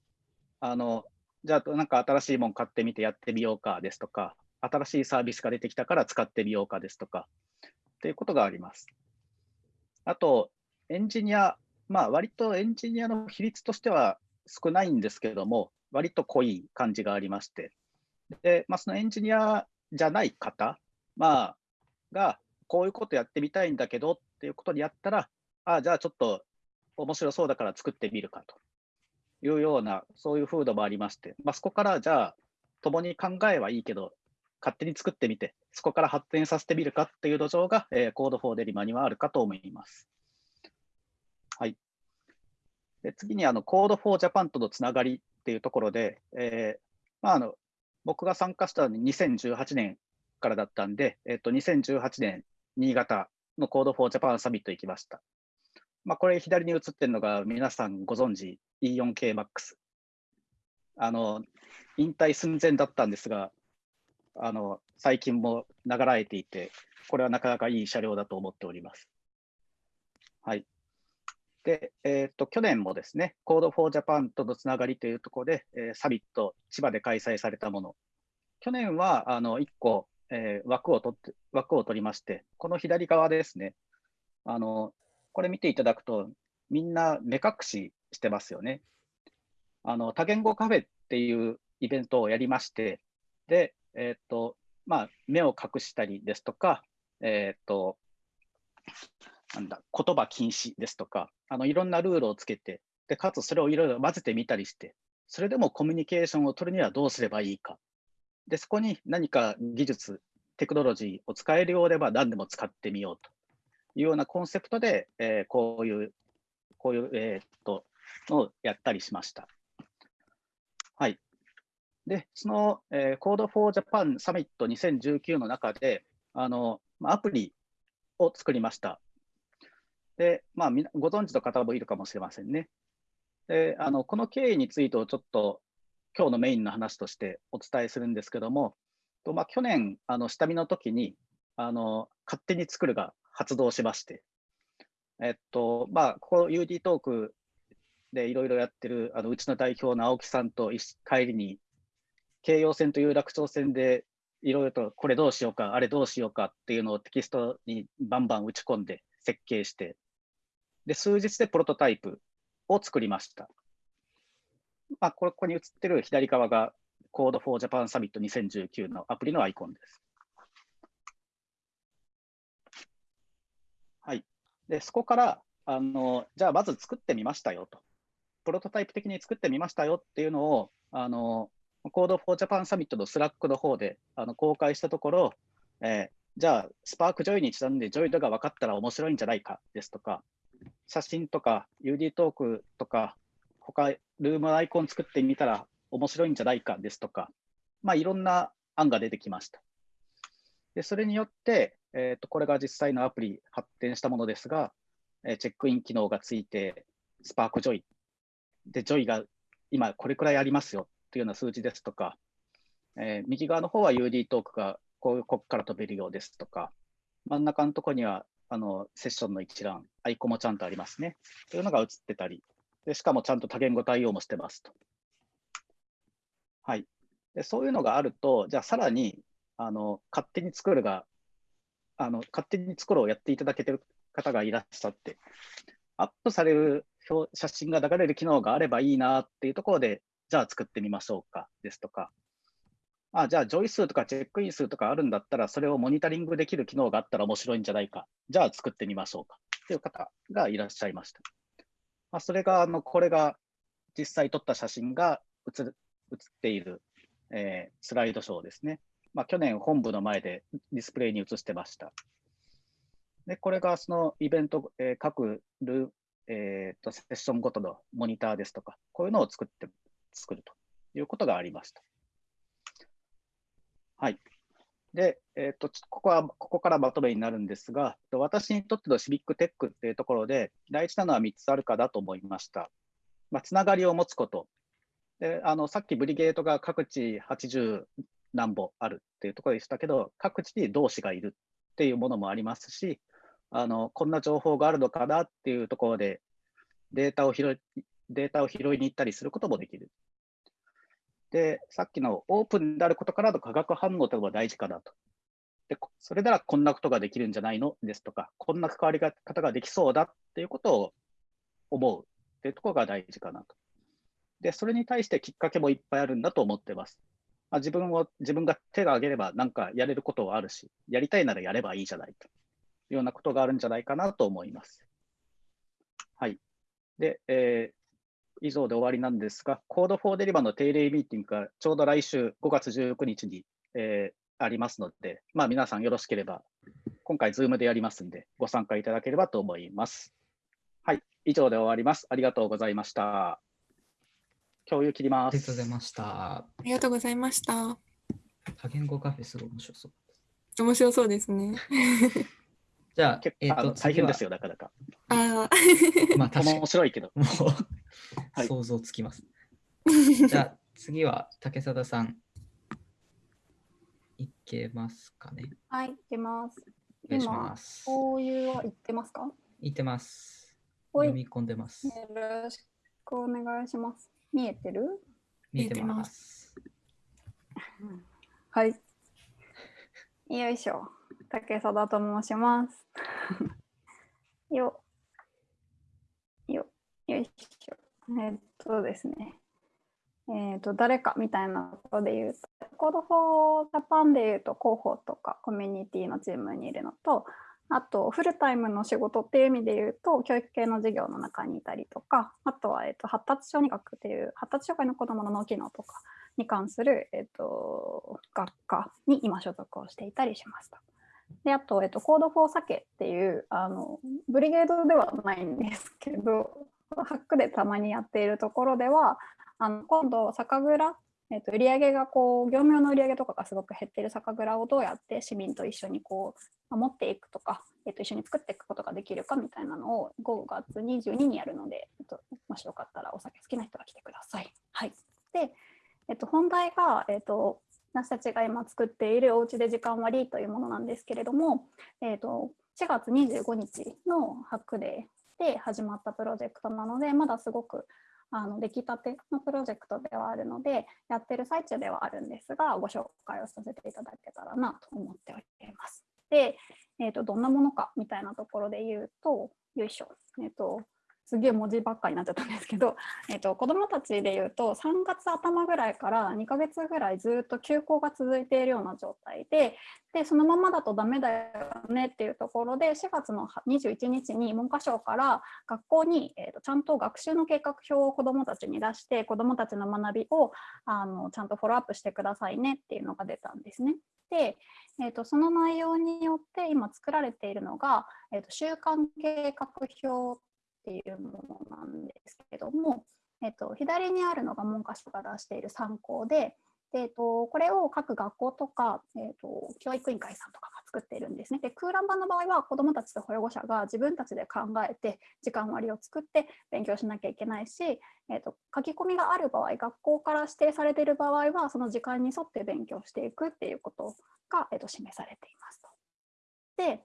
あのじゃあ、なんか新しいもの買ってみてやってみようかですとか、新しいサービスが出てきたから使ってみようかですとか、っていうことがあります。あと、エンジニア、まあ、割とエンジニアの比率としては少ないんですけども、割と濃い感じがありまして、でまあ、そのエンジニアじゃない方、まあ、が、こういうことやってみたいんだけどっていうことにやったら、あじゃあちょっと面白そうだから作ってみるかと。いうような、そういう風土もありまして、まあ、そこからじゃあ、共に考えはいいけど、勝手に作ってみて、そこから発展させてみるかっていう土壌が、えー、 Code for 練馬にはあるかと思います。はい。で次にあの、 Code for Japan とのつながりっていうところで、えーまあ、あの僕が参加したのは2018年からだったんで、えっと、2018年、新潟の Code for Japan Summit 行きました。まあ、これ左に映ってるのが皆さんご存知 E4系 Max。あの、引退寸前だったんですが、あの、最近も流られていて、これはなかなかいい車両だと思っております。はい。で、えーっと、去年もですね、Code for Japan とのつながりというところで、えーサミット、千葉で開催されたもの。去年は、あの、1個、えー枠を取って、枠を取りまして、この左側ですね、あの、これ見ていただくと、みんな目隠ししてますよね。あの、多言語カフェっていうイベントをやりまして、で、えーと、まあ、目を隠したりですとか、えーと、なんだ、言葉禁止ですとか、あの、いろんなルールをつけて、で、かつそれをいろいろ混ぜてみたりして、それでもコミュニケーションを取るにはどうすればいいか。で、そこに何か技術、テクノロジーを使えるようでば何でも使ってみようというようなコンセプトで、えーこういう、こういう、えーっと、のをやったりしました。はい。で、その、えー、Code for Japan サミット2019の中で、あの、アプリを作りました。で、まあ、ご存知の方もいるかもしれませんね。で、あの、この経緯についてをちょっと今日のメインの話としてお伝えするんですけども、とまあ、去年、あの、下見の時に、あの、勝手に作るが発動しまして、えっと、まあ、ここ UD トークでいろいろやってる、あの、うちの代表の青木さんと帰りに、京葉線と有楽町線でいろいろとこれどうしようか、あれどうしようかっていうのをテキストにバンバン打ち込んで設計して、で、数日でプロトタイプを作りました。まあ、ここに映ってる左側が Code for Japan Summit 2019のアプリのアイコンです。はい。で、そこから、あの、じゃあまず作ってみましたよと。プロトタイプ的に作ってみましたよっていうのを、あの、Code for Japan Summit の Slack の方であの公開したところ、えーじゃあ、 Spark Joy にちなんで Joy 度が分かったら面白いんじゃないかですとか、写真とか UD トークとか、他ルームアイコン作ってみたら面白いんじゃないかですとか、まあ、いろんな案が出てきました。でそれによって、えーと、これが実際のアプリ発展したものですが、えーチェックイン機能がついて、 Spark Joy で、 Joy が今これくらいありますよというような数字ですとか、えー右側の方は UD トークがこうここから飛べるようですとか、真ん中のところにはあのセッションの一覧、アイコンもちゃんとありますね。というのが映ってたり、でしかもちゃんと多言語対応もしてますと。はい。でそういうのがあると、じゃあさらにあの勝手に作るが、あの勝手に作ろうをやっていただけてる方がいらっしゃって、アップされる表写真が流れる機能があればいいなっていうところで、じゃあ作ってみましょうかですとか、あじゃあ、 Joy 数とかチェックイン数とかあるんだったら、それをモニタリングできる機能があったら面白いんじゃないか。じゃあ作ってみましょうか。という方がいらっしゃいました。まあ、それが、あのこれが実際撮った写真が写っている、えースライドショーですね。まあ、去年本部の前でディスプレイに移してました。で、これがそのイベント、えー各ル、えーとセッションごとのモニターですとか、こういうのを作って、作るということがありました。はい。で、えっ、と、ここは、ここからまとめになるんですが、私にとってのシビックテックっていうところで、大事なのは3つあるかだと思いました。まあ、つながりを持つこと。で、あの、さっきブリゲートが各地80何歩あるっていうところでしたけど、各地に同志がいるっていうものもありますし、あの、こんな情報があるのかなっていうところで、データを拾い、データを拾いに行ったりすることもできる。で、さっきのオープンであることからの化学反応というのも大事かなと。で、それならこんなことができるんじゃないの？ですとか、こんな関わり方ができそうだっていうことを思うっていうところが大事かなと。で、それに対してきっかけもいっぱいあるんだと思ってます。まあ、自分を、自分が手が挙げればなんかやれることはあるし、やりたいならやればいいじゃないというようなことがあるんじゃないかなと思います。はい。で、えー以上で終わりなんですが、Code for Deriva の定例ミーティングがちょうど来週5月19日に、えーありますので、まあ、皆さんよろしければ、今回 Zoom でやりますんで、ご参加いただければと思います。はい、以上で終わります。ありがとうございました。共有切ります。ありがとうございました。ありがとうございました。多言語カフェすごい面白そう。面白そうですね。じゃあ結、えっ、構あのと、大変ですよ、よ。なかなか。ああ、まあ、確かに面。白いけど。はい想像つきます。じゃあ、次は竹貞さん。いけますかね？はい、いきます。お願いし今ます。こういうは言ってますか？いてます。読み込んでます。よろしくお願いします。見えてる？見えてます。はい。よいしょ。竹貞と申します。よ。よ。よいしょ。えっとですね。えっと、誰かみたいなことで言うと、 Code for Japan で言うと広報とかコミュニティのチームにいるのと、あと、フルタイムの仕事っていう意味で言うと、教育系の事業の中にいたりとか、あとは、えっと、発達小児学っていう、発達障害の子どもの脳機能とかに関する、えっと、学科に今所属をしていたりしました。で、あと、えっと、 Code for Sake っていう、あの、 brigade ではないんですけど、ハックでたまにやっているところでは、あの今度、酒蔵えっと売上がこう業務用の売上とかがすごく減っている酒蔵をどうやって市民と一緒にこう守っていくとか、えっと、一緒に作っていくことができるかみたいなのを5月22にやるので、えっと、もしよかったらお酒好きな人は来てください。はい、で、えっと、本題が、えっと、私たちが今作っているおうちで時間割というものなんですけれども、えっと、4月25日のハックデーで始まったプロジェクトなので、まだすごくあの出来たてのプロジェクトではあるので、やってる最中ではあるんですが、ご紹介をさせていただけたらなと思っております。で、えー、とどんなものかみたいなところで言うと、よいしょ、えっ、と、すげえ文字ばっかりになっちゃったんですけど、えー、と子どもたちで言うと3月頭ぐらいから2ヶ月ぐらいずっと休校が続いているような状態ででそのままだとダメだよねっていうところで4月の21日に文科省から学校に、えー、とちゃんと学習の計画表を子どもたちに出して子どもたちの学びをあのちゃんとフォローアップしてくださいねっていうのが出たんですね。で、えー、とその内容によって今作られているのが、えー、と週間計画表っていうものなんですけども、えっと、左にあるのが文科省が出している参考で、でえっと、これを各学校とか、えっと、教育委員会さんとかが作っているんですね。で空欄版の場合は子どもたちと保護者が自分たちで考えて時間割を作って勉強しなきゃいけないし、えっと、書き込みがある場合学校から指定されている場合はその時間に沿って勉強していくっていうことが、えっと、示されていますと。で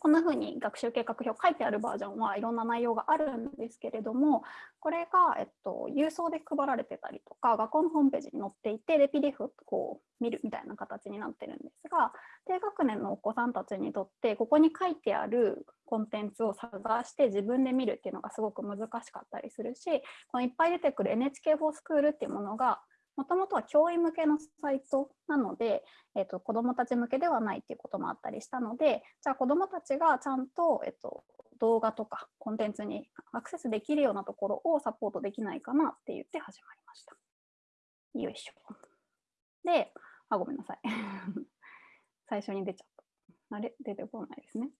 こんな風に学習計画表書いてあるバージョンはいろんな内容があるんですけれども、これが、えっと、郵送で配られてたりとか、学校のホームページに載っていて、で、PDF をこう見るみたいな形になってるんですが、低学年のお子さんたちにとって、ここに書いてあるコンテンツを探して自分で見るっていうのがすごく難しかったりするし、このいっぱい出てくる NHK フォースクールっていうものが、もともとは教員向けのサイトなので、えっと、子どもたち向けではないっていうこともあったりしたので、じゃあ子どもたちがちゃんと、えっと、動画とかコンテンツにアクセスできるようなところをサポートできないかなって言って始まりました。よいしょ。で、あ、ごめんなさい。最初に出ちゃった。あれ？出てこないですね。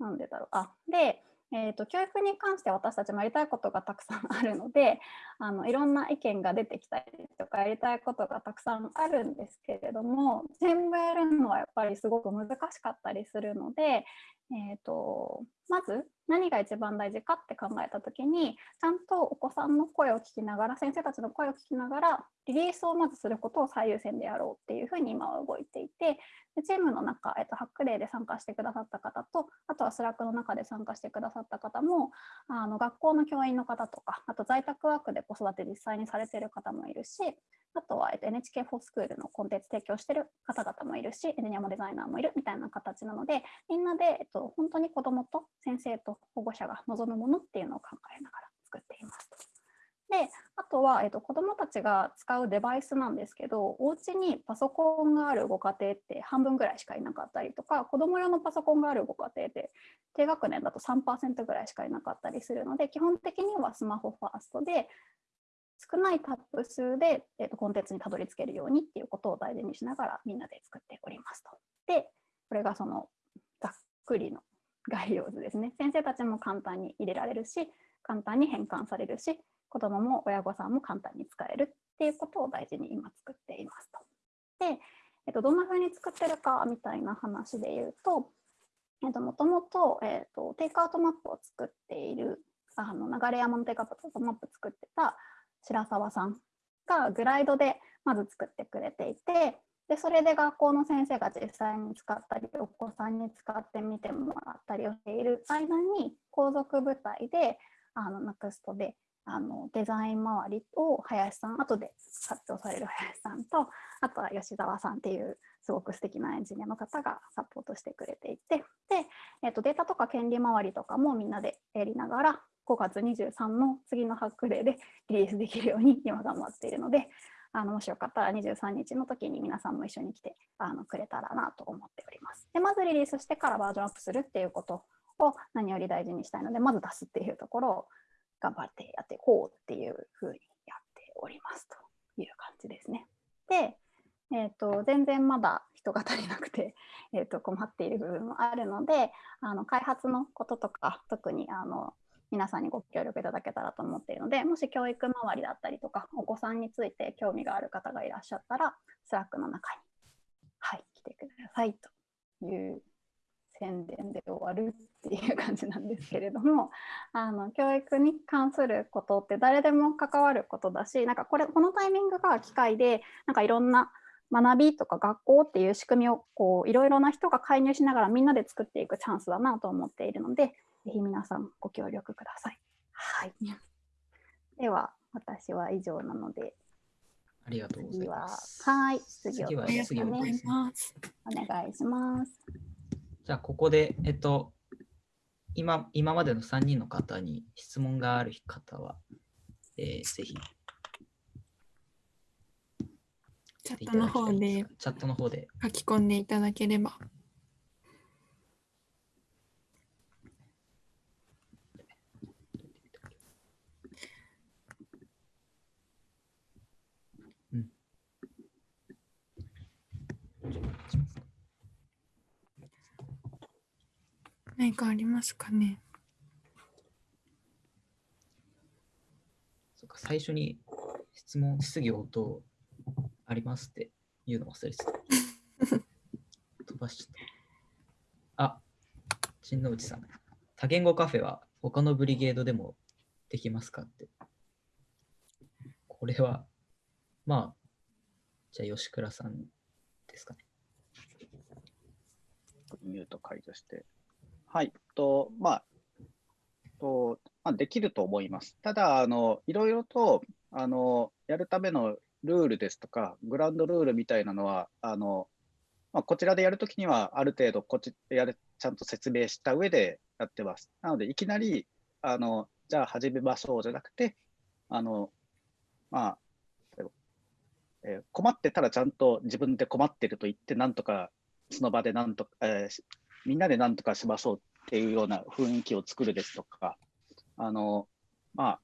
なんでだろう。あ、で、えーと、教育に関して私たちもやりたいことがたくさんあるので あのいろんな意見が出てきたりとかやりたいことがたくさんあるんですけれども全部やるのはやっぱりすごく難しかったりするので、えーと、まず何が一番大事かって考えた時にちゃんとお子さんの声を聞きながら先生たちの声を聞きながらリリースをまずすることを最優先でやろうっていうふうに今は動いていてでチームの中、えっと、 Hack Day で参加してくださった方とあとは Slack の中で参加してくださった方もあの学校の教員の方とかあと在宅ワークで子育て実際にされている方もいるしあとは、NHK フォースクールのコンテンツ提供している方々もいるしエンジニアもデザイナーもいるみたいな形なのでみんなで、えっと、本当に子どもと先生と保護者が望むものっていうのを考えながら作っています。であとは、えっと、子どもたちが使うデバイスなんですけどお家にパソコンがあるご家庭って半分ぐらいしかいなかったりとか子ども用のパソコンがあるご家庭って低学年だと3%ぐらいしかいなかったりするので基本的にはスマホファーストで少ないタップ数で、えっと、コンテンツにたどり着けるようにっていうことを大事にしながらみんなで作っておりますと。でこれがそのざっくりの概要図ですね。先生たちも簡単に入れられるし簡単に変換されるし子どもも親御さんも簡単に使えるっていうことを大事に今作っていますと。で、えっと、どんな風に作ってるかみたいな話で言うと、えっと、もともと、えっと、テイクアウトマップを作っている、あの流山のテイクアウトマップ作ってた白沢さんがグライドでまず作ってくれていて、でそれで学校の先生が実際に使ったりお子さんに使ってみてもらったりをしている間に皇族部隊であの NEXT であのデザイン周りを林さん後で発表される林さんとあとは吉澤さんっていうすごく素敵なエンジニアの方がサポートしてくれていてで、えー、とデータとか権利周りとかもみんなでやりながら5月23の次のハックデーでリリースできるように今頑張っているのであのもしよかったら23日の時に皆さんも一緒に来てあのくれたらなと思っております。でまずリリースしてからバージョンアップするっていうことを何より大事にしたいのでまず出すっていうところを頑張ってやっていこうっていうふうにやっておりますという感じですね。で、えーと、全然まだ人が足りなくて、えーと、困っている部分もあるのであの開発のこととか特にあの皆さんにご協力いただけたらと思っているのでもし教育周りだったりとかお子さんについて興味がある方がいらっしゃったら Slack の中に、はい、来てくださいという宣伝で終わるっていう感じなんですけれども あの教育に関することって誰でも関わることだしなんかこれこのタイミングが機会でなんかいろんな学びとか学校っていう仕組みをこういろいろな人が介入しながらみんなで作っていくチャンスだなと思っているのでぜひ皆さんご協力ください。はい、では私は以上なのでありがとうございます。はい、次は次は、ね、お願いします。お願いします。じゃあ、ここで、えっと、今今までの3人の方に質問がある方は、えー、ぜひ。チャットの方で、チャットの方で書き込んでいただければ。何かありますかね？そか最初に質問、質疑応答ありますって言うの忘れてた。飛ばしちゃった。あ、新之内さん。多言語カフェは他のブリゲードでもできますかって。これは、まあ、じゃあ吉倉さんですかね。ミュート解除して。はい、とまあとまあ、できると思います。ただ、あのいろいろとあのやるためのルールですとか、グランドルールみたいなのは、あのまあ、こちらでやるときには、ある程度こっちやる、ちゃんと説明した上でやってます。なので、いきなり、あのじゃあ始めましょうじゃなくて、あのまあえー、困ってたらちゃんと自分で困ってると言って、なんとかその場でなんとか、えー、みんなでなんとかしましょうっていうような雰囲気を作るですとか、あの、まあ、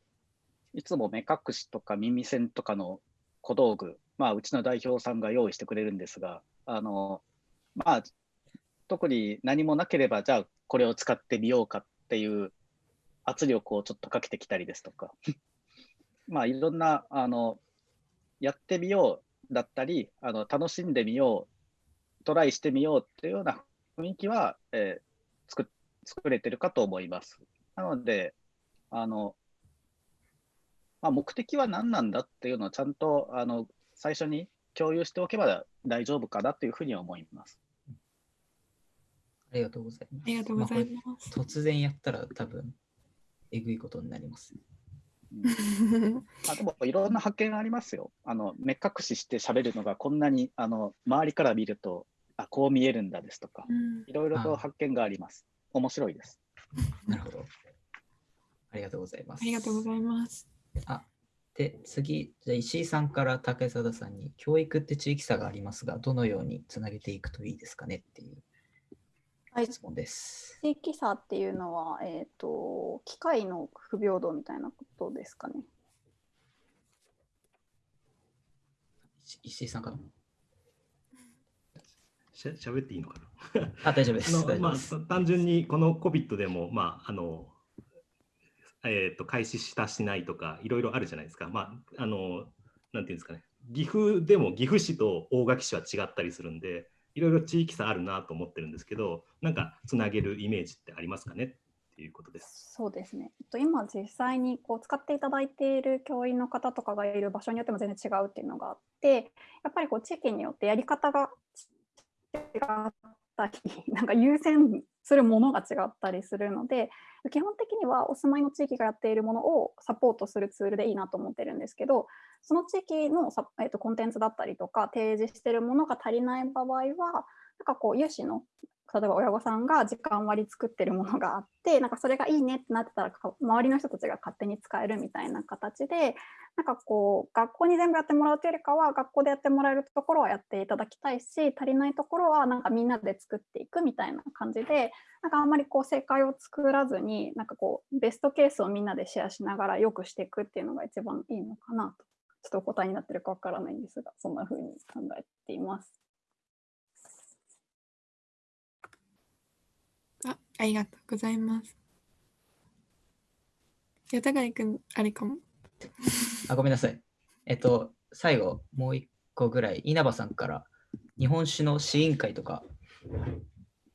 いつも目隠しとか耳栓とかの小道具、まあ、うちの代表さんが用意してくれるんですが、あのまあ、特に何もなければ、じゃあこれを使ってみようかっていう圧力をちょっとかけてきたりですとか、まあ、いろんなあのやってみようだったりあの、楽しんでみよう、トライしてみようっていうような雰囲気は、えー、作作れてるかと思います。なので、あのまあ、目的は何なんだっていうのをちゃんとあの最初に共有しておけば大丈夫かなというふうに思います。ありがとうございます。ありがとうございまあます。これ突然やったら多分、えぐいことになります。うんあでもいろんな発見がありますよ。あの目隠しして喋るのがこんなにあの周りから見るとあこう見えるんだですとかうんいろいろと発見があります。面白いです。なるほど。ありがとうございます。ありがとうございます。あで、次、じゃあ石井さんから竹貞さんに、教育って地域差がありますが、どのようにつなげていくといいですかねっていうはい質問です。地域差っていうのは、えっ、と、機械の不平等みたいなことですかね。石石井さんかなしゃ喋っていいのかな？あ、大丈夫です。あのま。あ、単純にこの COVID でも、まああのえー、と開始したしないとかいろいろあるじゃないですか。まあ、あのなんていうんですかね岐阜でも岐阜市と大垣市は違ったりするんでいろいろ地域差あるなと思ってるんですけどなんかつなげるイメージってありますかね？っていうことです。そうですね。えっと今実際にこう使っていただいている教員の方とかがいる場所によっても全然違うっていうのがあって、やっぱりこう地域によってやり方が違ったり、なんか優先するものが違ったりするので、基本的にはお住まいの地域がやっているものをサポートするツールでいいなと思ってるんですけど、その地域の、えーとコンテンツだったりとか提示しているものが足りない場合は、なんかこう有志の例えば親御さんが時間割り作ってるものがあってなんかそれがいいねってなってたら周りの人たちが勝手に使えるみたいな形でなんかこう学校に全部やってもらうというよりかは学校でやってもらえるところはやっていただきたいし足りないところはなんかみんなで作っていくみたいな感じでなんかあんまりこう正解を作らずになんかこうベストケースをみんなでシェアしながら良くしていくっていうのが一番いいのかなとちょっとお答えになってるかわからないんですがそんな風に考えています。あありがとうございます。やたがいくん、あれかも。あ、ごめんなさい。えっと、最後、もう一個ぐらい、稲葉さんから、日本酒の試飲会とか、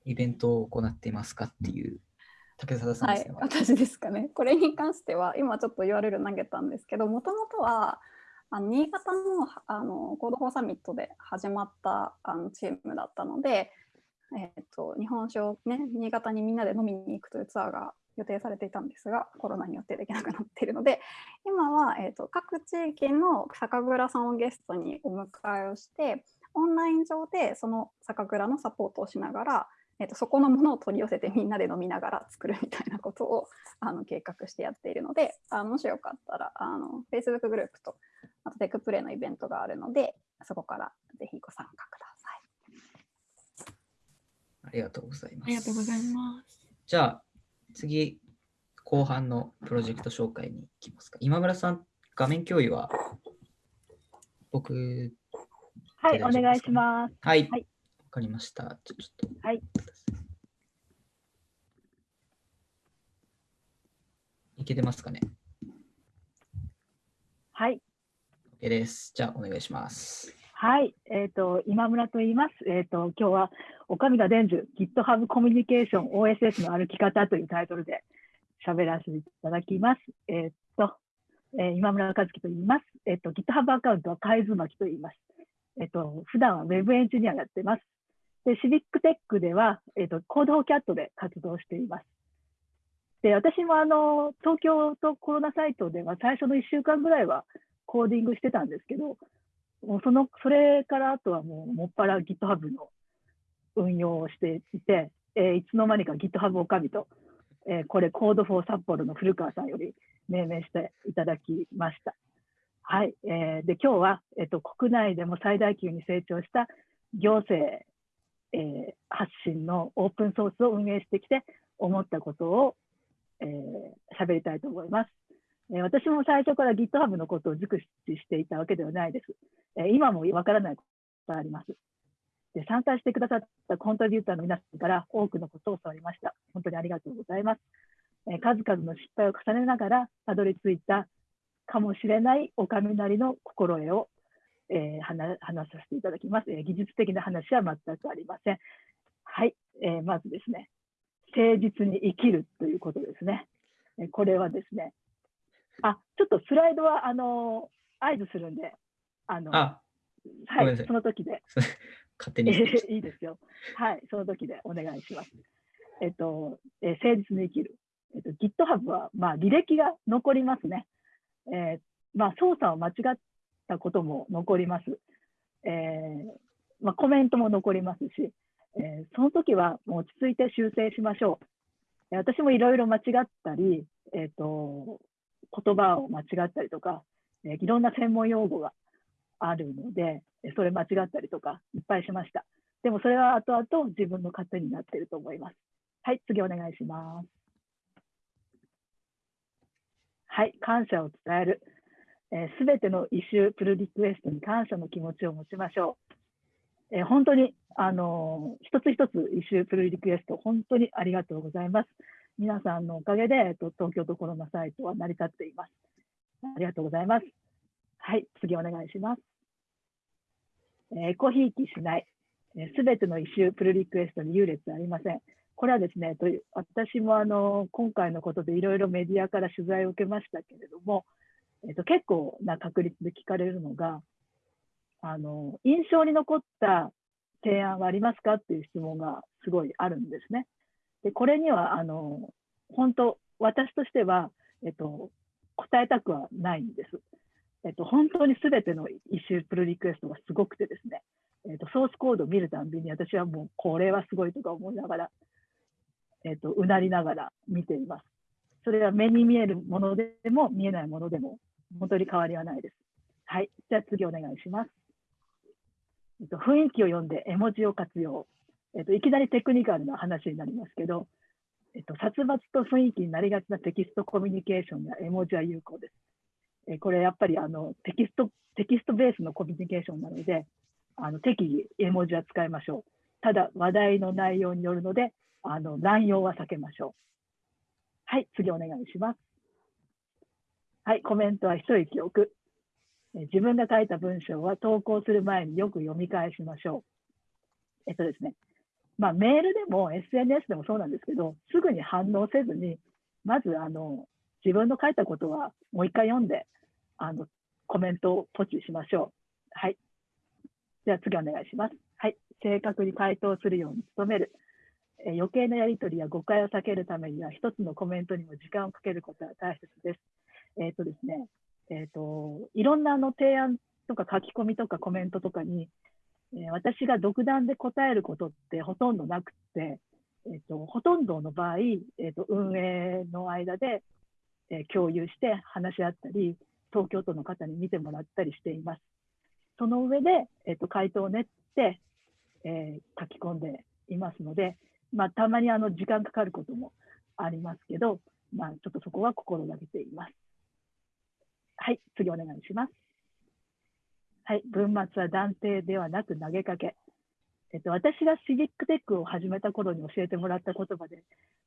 イベントを行っていますかっていう、竹貞さんはいですね。、私ですかね。これに関しては、今ちょっと URL 投げたんですけど、もともとは、あの新潟のあの Code for Summit で始まったあのチームだったので、えー、と日本酒を、ね、新潟にみんなで飲みに行くというツアーが予定されていたんですが、コロナによってできなくなっているので、今は、えー、と各地域の酒蔵さんをゲストにお迎えをして、オンライン上でその酒蔵のサポートをしながら、えー、とそこのものを取り寄せてみんなで飲みながら作るみたいなことを あの計画してやっているので、あもしよかったらあの Facebook グループとあとテックプレイのイベントがあるので、そこからぜひご参加ください。ありがとうございます。ありがとうございます。じゃあ、次、後半のプロジェクト紹介に行きますか。今村さん、画面共有は僕、はい、お願いします。はい、わ、はいかりました。じゃあちょっと、はい。いけてますかね？はい、?OK です。じゃあ、お願いします。はい、えっ、と、今村と言います。えっ、と、今日は、岡見田伝授、GitHub コミュニケーション OSS の歩き方というタイトルで喋らせていただきます。えっ、と、え今村和樹と言います。えっ、と、GitHub アカウントは海津巻と言います。えっ、と、普段は Web エンジニアやってます。で、シビックテックでは、えっ、と、コードキャットで活動しています。で、私もあの、東京都コロナサイトでは最初の1週間ぐらいはコーディングしてたんですけど、もうその、それからあとはもう、もっぱら GitHub の運用をしていて、えーいつの間にか GitHub おかみと、えーこれ、 Code for 札幌の古川さんより命名していただきました。はい。えーで、今日は、えっと、国内でも最大級に成長した行政、えー発信のオープンソースを運営してきて、思ったことを、えー喋りたいと思います。え私も最初から GitHub のことを熟知していたわけではないです。え今もわからないことがあります。で参加してくださったコントリビューターの皆さんから多くのことを教わりました。本当にありがとうございます。え数々の失敗を重ねながらたどり着いたかもしれないお上なりの心得を、えー話させていただきます、え技術的な話は全くありません。はい、えーまずですね、誠実に生きるということですね。えこれはですね、あ、ちょっとスライドはあのー合図するんで、あのあ、はいい、その時で、勝手えに いいですよ。はい、その時でお願いします。えっと、えー誠実に生きる。えっと、GitHub は、まあ、履歴が残りますね。えーまあ、操作を間違ったことも残ります。えーまあ、コメントも残りますし、えーその時はもう落ち着いて修正しましょう。えー私もいろいろ間違ったり、えっと、言葉を間違ったりとか、えーいろんな専門用語があるので、えそれ間違ったりとかいっぱいしました。でもそれは後々自分の糧になっていると思います。はい、次お願いします。はい、感謝を伝える。す、べ、ての Issue、Pull Request に感謝の気持ちを持ちましょう。えー本当に、あのー一つ一つ Issue、Pull Request、本当にありがとうございます。皆さんのおかげで、えっと、東京都コロナサイトは成り立っています。ありがとうございます。はい、次お願いします。えーえこひいきしない。すべての Issue、Pull Request に優劣ありません。これはですね、という私もあの今回のことでいろいろメディアから取材を受けましたけれども、えっと、結構な確率で聞かれるのが、あの印象に残った提案はありますかっていう質問がすごいあるんですね。でこれにはあの本当、私としては、えっと、答えたくはないんです。えっと、本当にすべてのイシュープルリクエストがすごくてですね、えっと、ソースコードを見るたんびに私はもうこれはすごいとか思いながら、えっと、うなりながら見ています。それは目に見えるものでも見えないものでも本当に変わりはないです。はい。じゃあ次お願いします。えっと、雰囲気を読んで絵文字を活用。えっと、いきなりテクニカルな話になりますけど、えっと、殺伐と雰囲気になりがちなテキストコミュニケーションや絵文字は有効です。えこれやっぱりあのテキストテキストベースのコミュニケーションなので、あの適宜絵文字は使いましょう。ただ、話題の内容によるので、あの乱用は避けましょう。はい、次お願いします。はい、コメントは一息置く。自分が書いた文章は投稿する前によく読み返しましょう。えっとですね、まあ、メールでも SNS でもそうなんですけど、すぐに反応せずに、まずあの自分の書いたことはもう一回読んで、あのコメントをポチしましょう。はい。では次お願いします。はい。正確に回答するように努める。え余計なやり取りや誤解を避けるためには、一つのコメントにも時間をかけることは大切です。えっ、とですね、えっ、と、いろんなあの提案とか書き込みとかコメントとかに、え私が独断で答えることってほとんどなくて、えっ、と、ほとんどの場合、えっ、と、運営の間で、えー共有して話し合ったり、東京都の方に見てもらったりしています。その上で、えっと回答を練って、えー書き込んでいますので、まあ、たまにあの時間かかることもありますけど、まあ、ちょっとそこは心がけています。はい、次お願いします。はい、文末は断定ではなく投げかけ。えっと、私がシビックテックを始めた頃に教えてもらった言葉で、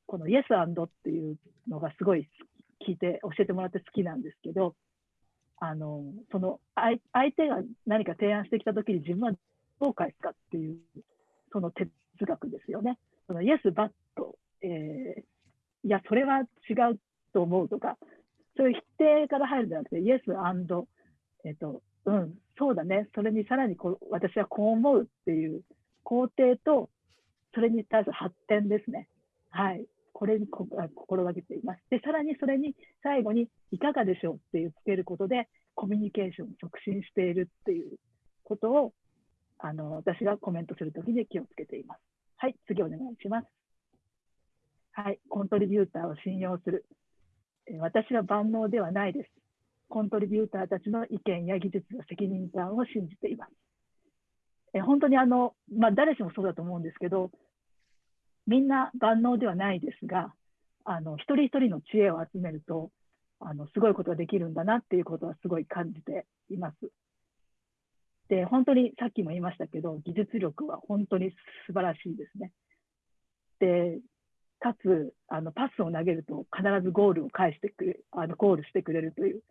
この Yes and っていうのがすごい聞いて、教えてもらって好きなんですけど、あのその相手が何か提案してきたときに自分はどう返すかっていう、その哲学ですよね。その Yes, but、えーいや、それは違うと思うとか、そういう否定から入るんじゃなくて、Yes and、えっ、と、うん、そうだね、それにさらにこう私はこう思うっていう肯定と、それに対する発展ですね。はい。これにこ心がけています。で、さらにそれに最後にいかがでしょうっていうつけることで、コミュニケーションを促進しているっていうことを、あの、私がコメントするときに気をつけています。はい、次お願いします。はい、コントリビューターを信用する。私は万能ではないです。コントリビューターたちの意見や技術の責任感を信じています。え本当にあの、まあ、誰しもそうだと思うんですけど、みんな万能ではないですが、あの一人一人の知恵を集めると、あのすごいことができるんだなっていうことはすごい感じています。で、本当にさっきも言いましたけど、技術力は本当に素晴らしいですね。で、かつ、あのパスを投げると必ずゴールを返してくれあのゴールしてくれるという、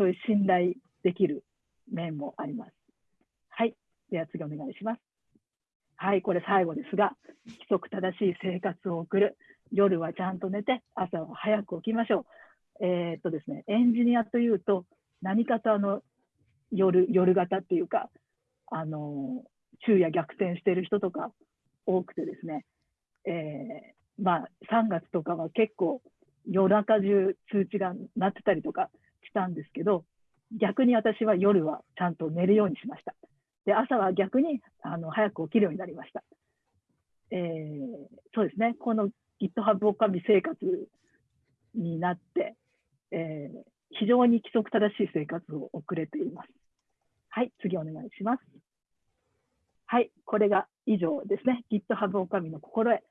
そういう信頼できる面もあります。はい。では次お願いします。はい、これ最後ですが、規則正しい生活を送る。夜はちゃんと寝て、朝は早く起きましょう。えー、っとですね、エンジニアというと、何かとあの夜夜型っていうか、あの昼夜逆転してる人とか多くてですね、えー、まあ、3月とかは結構夜中中通知が鳴ってたりとかしたんですけど、逆に私は夜はちゃんと寝るようにしました。で、朝は逆にあの早く起きるようになりました。えー、そうですね、この GitHub おかみ生活になって、えー、非常に規則正しい生活を送れています。はい、次お願いします。はい、これが以上ですね。GitHub おかみの心得。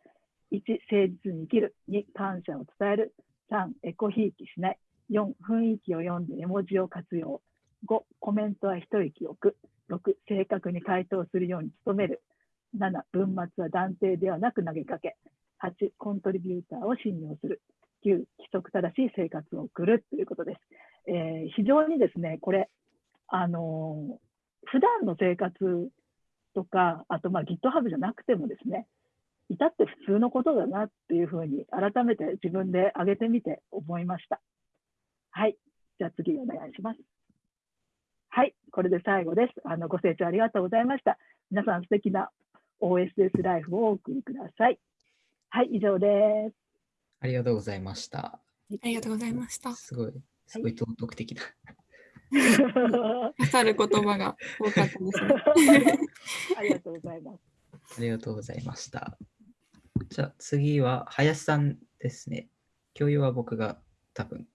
1、誠実に生きる。2、感謝を伝える。3、エコひいきしない。4、雰囲気を読んで絵文字を活用。5、コメントは一息置く。6、正確に回答するように努める。7、文末は断定ではなく投げかけ。8、コントリビューターを信用する。9、規則正しい生活を送るということです。えー、非常にですね、これ、あの普段の生活とか、あとまあ GitHub じゃなくてもですね、至って普通のことだなっていうふうに改めて自分で上げてみて思いました。はい。じゃあ次お願いします。はい。これで最後です。あのご清聴ありがとうございました。皆さん素敵な OSS ライフをお送りください。はい、以上です。ありがとうございました。ありがとうございました。すごい、すごい道徳的な。刺さる言葉が多かったですね。ありがとうございます。ありがとうございました。じゃあ次は林さんですね。共有は僕が多分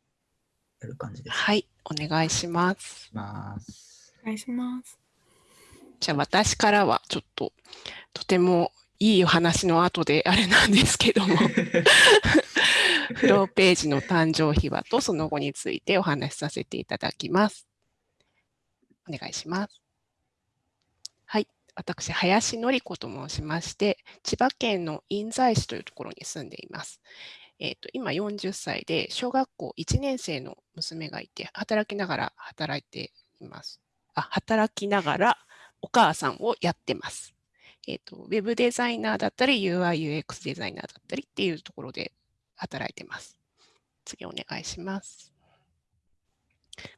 やる感じです。はい、お願いします。ますお願いします。じゃあ私からはちょっととてもいいお話の後であれなんですけども フローページの誕生秘話とその後についてお話しさせていただきます。お願いします。はい。私、林典子と申しまして、千葉県の印西市というところに住んでいます。えーと、今40歳で小学校1年生の娘がいて働きながら働いています。あ働きながらお母さんをやってます。えーと、ウェブデザイナーだったり UIUX デザイナーだったりっていうところで働いてます。次お願いします。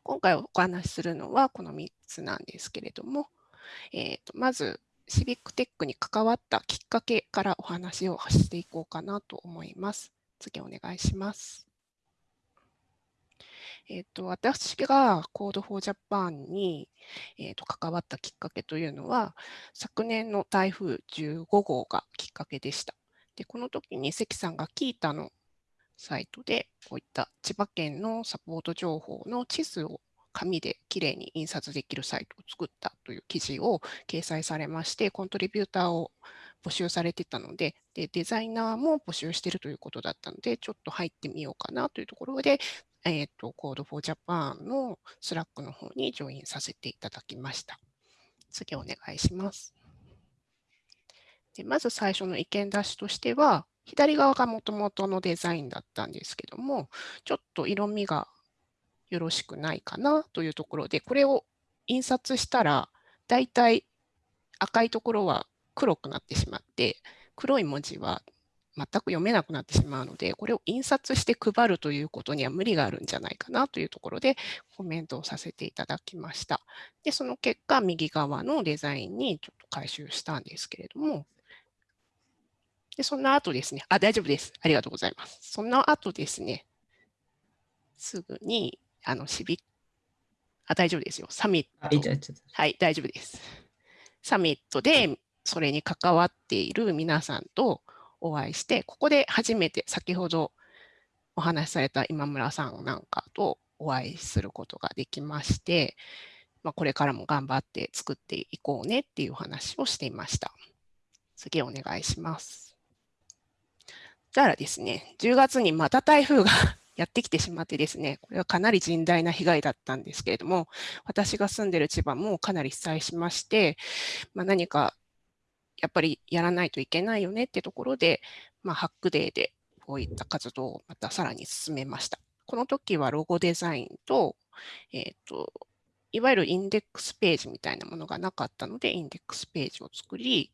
今回お話しするのはこの3つなんですけれども、えーと、まずシビックテックに関わったきっかけからお話をしていこうかなと思います。次お願いします。えーと、私が Code for Japan に、えーと関わったきっかけというのは、昨年の台風15号がきっかけでした。でこの時に関さんがキータのサイトで、こういった千葉県のサポート情報の地図を紙できれいに印刷できるサイトを作ったという記事を掲載されまして、コントリビューターを募集されてたのでで、デザイナーも募集してるということだったので、ちょっと入ってみようかなというところで、えっ、ー、と、Code for Japan の Slack の方にジョインさせていただきました。次お願いします。でまず最初の意見出しとしては、左側がもともとのデザインだったんですけども、ちょっと色味がよろしくないかなというところで、これを印刷したら、だいたい赤いところは黒くなってしまって、黒い文字は全く読めなくなってしまうので、これを印刷して配るということには無理があるんじゃないかなというところでコメントをさせていただきました。で、その結果、右側のデザインにちょっと回収したんですけれども、で、その後ですね、あ、大丈夫です。ありがとうございます。その後ですね、すぐに、あの、シビあ、大丈夫ですよ。サミット。はい、大丈夫です。サミットでそれに関わっている皆さんとお会いして、ここで初めて先ほどお話しされた今村さんなんかとお会いすることができまして、まあ、これからも頑張って作っていこうねっていう話をしていました。次お願いします。たらですね、10月にまた台風が やってきてしまってですね、これはかなり甚大な被害だったんですけれども、私が住んでる千葉もかなり被災しまして、まあ、何かやっぱりやらないといけないよねってところで、まあ、ハックデーでこういった活動をまたさらに進めました。この時はロゴデザインと、えっ、ー、と、いわゆるインデックスページみたいなものがなかったので、インデックスページを作り、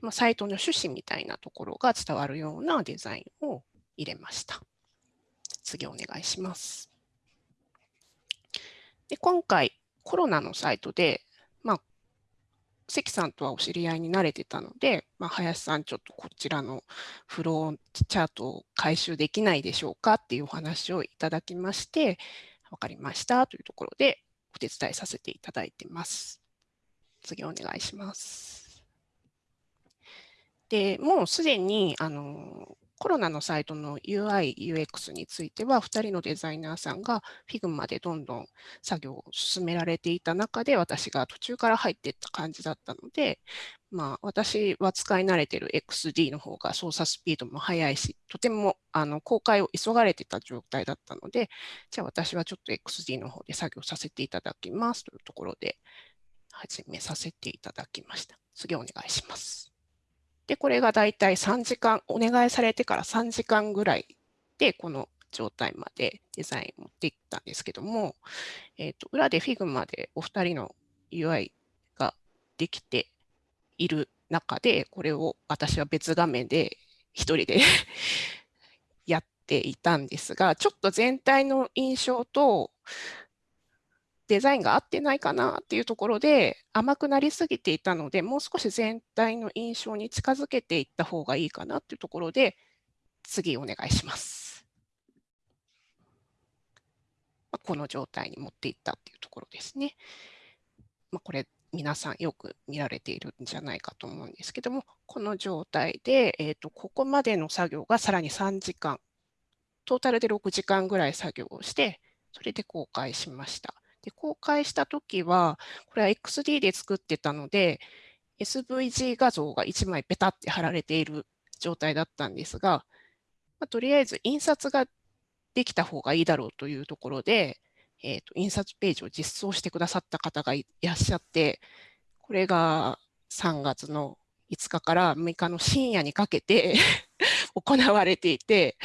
まあ、サイトの趣旨みたいなところが伝わるようなデザインを入れました。次お願いします。で今回、コロナのサイトで、まあ、関さんとはお知り合いになれてたので、まあ、林さん、ちょっとこちらのフローチャートを回収できないでしょうかっていうお話をいただきまして、分かりましたというところでお手伝いさせていただいてます。次お願いします。で、もうすでにあのコロナのサイトの UI、UX については、2人のデザイナーさんが Figma でどんどん作業を進められていた中で、私が途中から入っていった感じだったので、まあ、私は使い慣れている XD の方が操作スピードも速いし、とてもあの公開を急がれていた状態だったので、じゃあ私はちょっと XD の方で作業させていただきますというところで始めさせていただきました。次お願いします。で、これがだいたい3時間、お願いされてから3時間ぐらいで、この状態までデザイン持っていったんですけども、えーと、裏で Figma でお二人の UI ができている中で、これを私は別画面で一人で やっていたんですが、ちょっと全体の印象とデザインが合ってないかなっていうところで甘くなりすぎていたので、もう少し全体の印象に近づけていった方がいいかなっていうところで、次お願いします。まこの状態に持っていったっていうところですね。まあ、これ皆さんよく見られているんじゃないかと思うんですけども、この状態で、えーと、ここまでの作業がさらに3時間、トータルで6時間ぐらい作業をして、それで公開しました。で公開したときは、これは XD で作ってたので、SVG 画像が1枚ペタって貼られている状態だったんですが、まあ、とりあえず印刷ができた方がいいだろうというところで、えーと、印刷ページを実装してくださった方がいらっしゃって、これが3月の5日から6日の深夜にかけて 行われていて、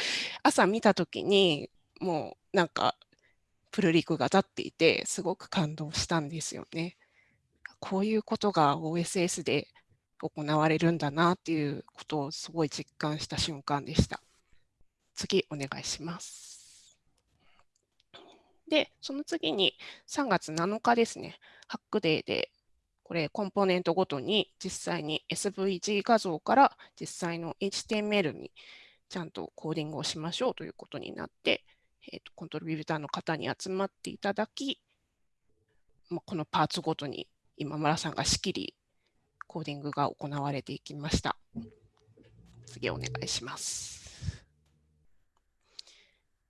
朝見たときに、もうなんかプルリクが立っていて、すごく感動したんですよね。こういうことが OSS で行われるんだなっていうことをすごい実感した瞬間でした。次、お願いします。で、その次に3月7日ですね、ハックデーで、これコンポーネントごとに実際に SVG 画像から実際の HTML にちゃんとコーディングをしましょうということになって、えーと、コントリビューターの方に集まっていただき、まあ、このパーツごとに今村さんが仕切り、コーディングが行われていきました。次お願いします。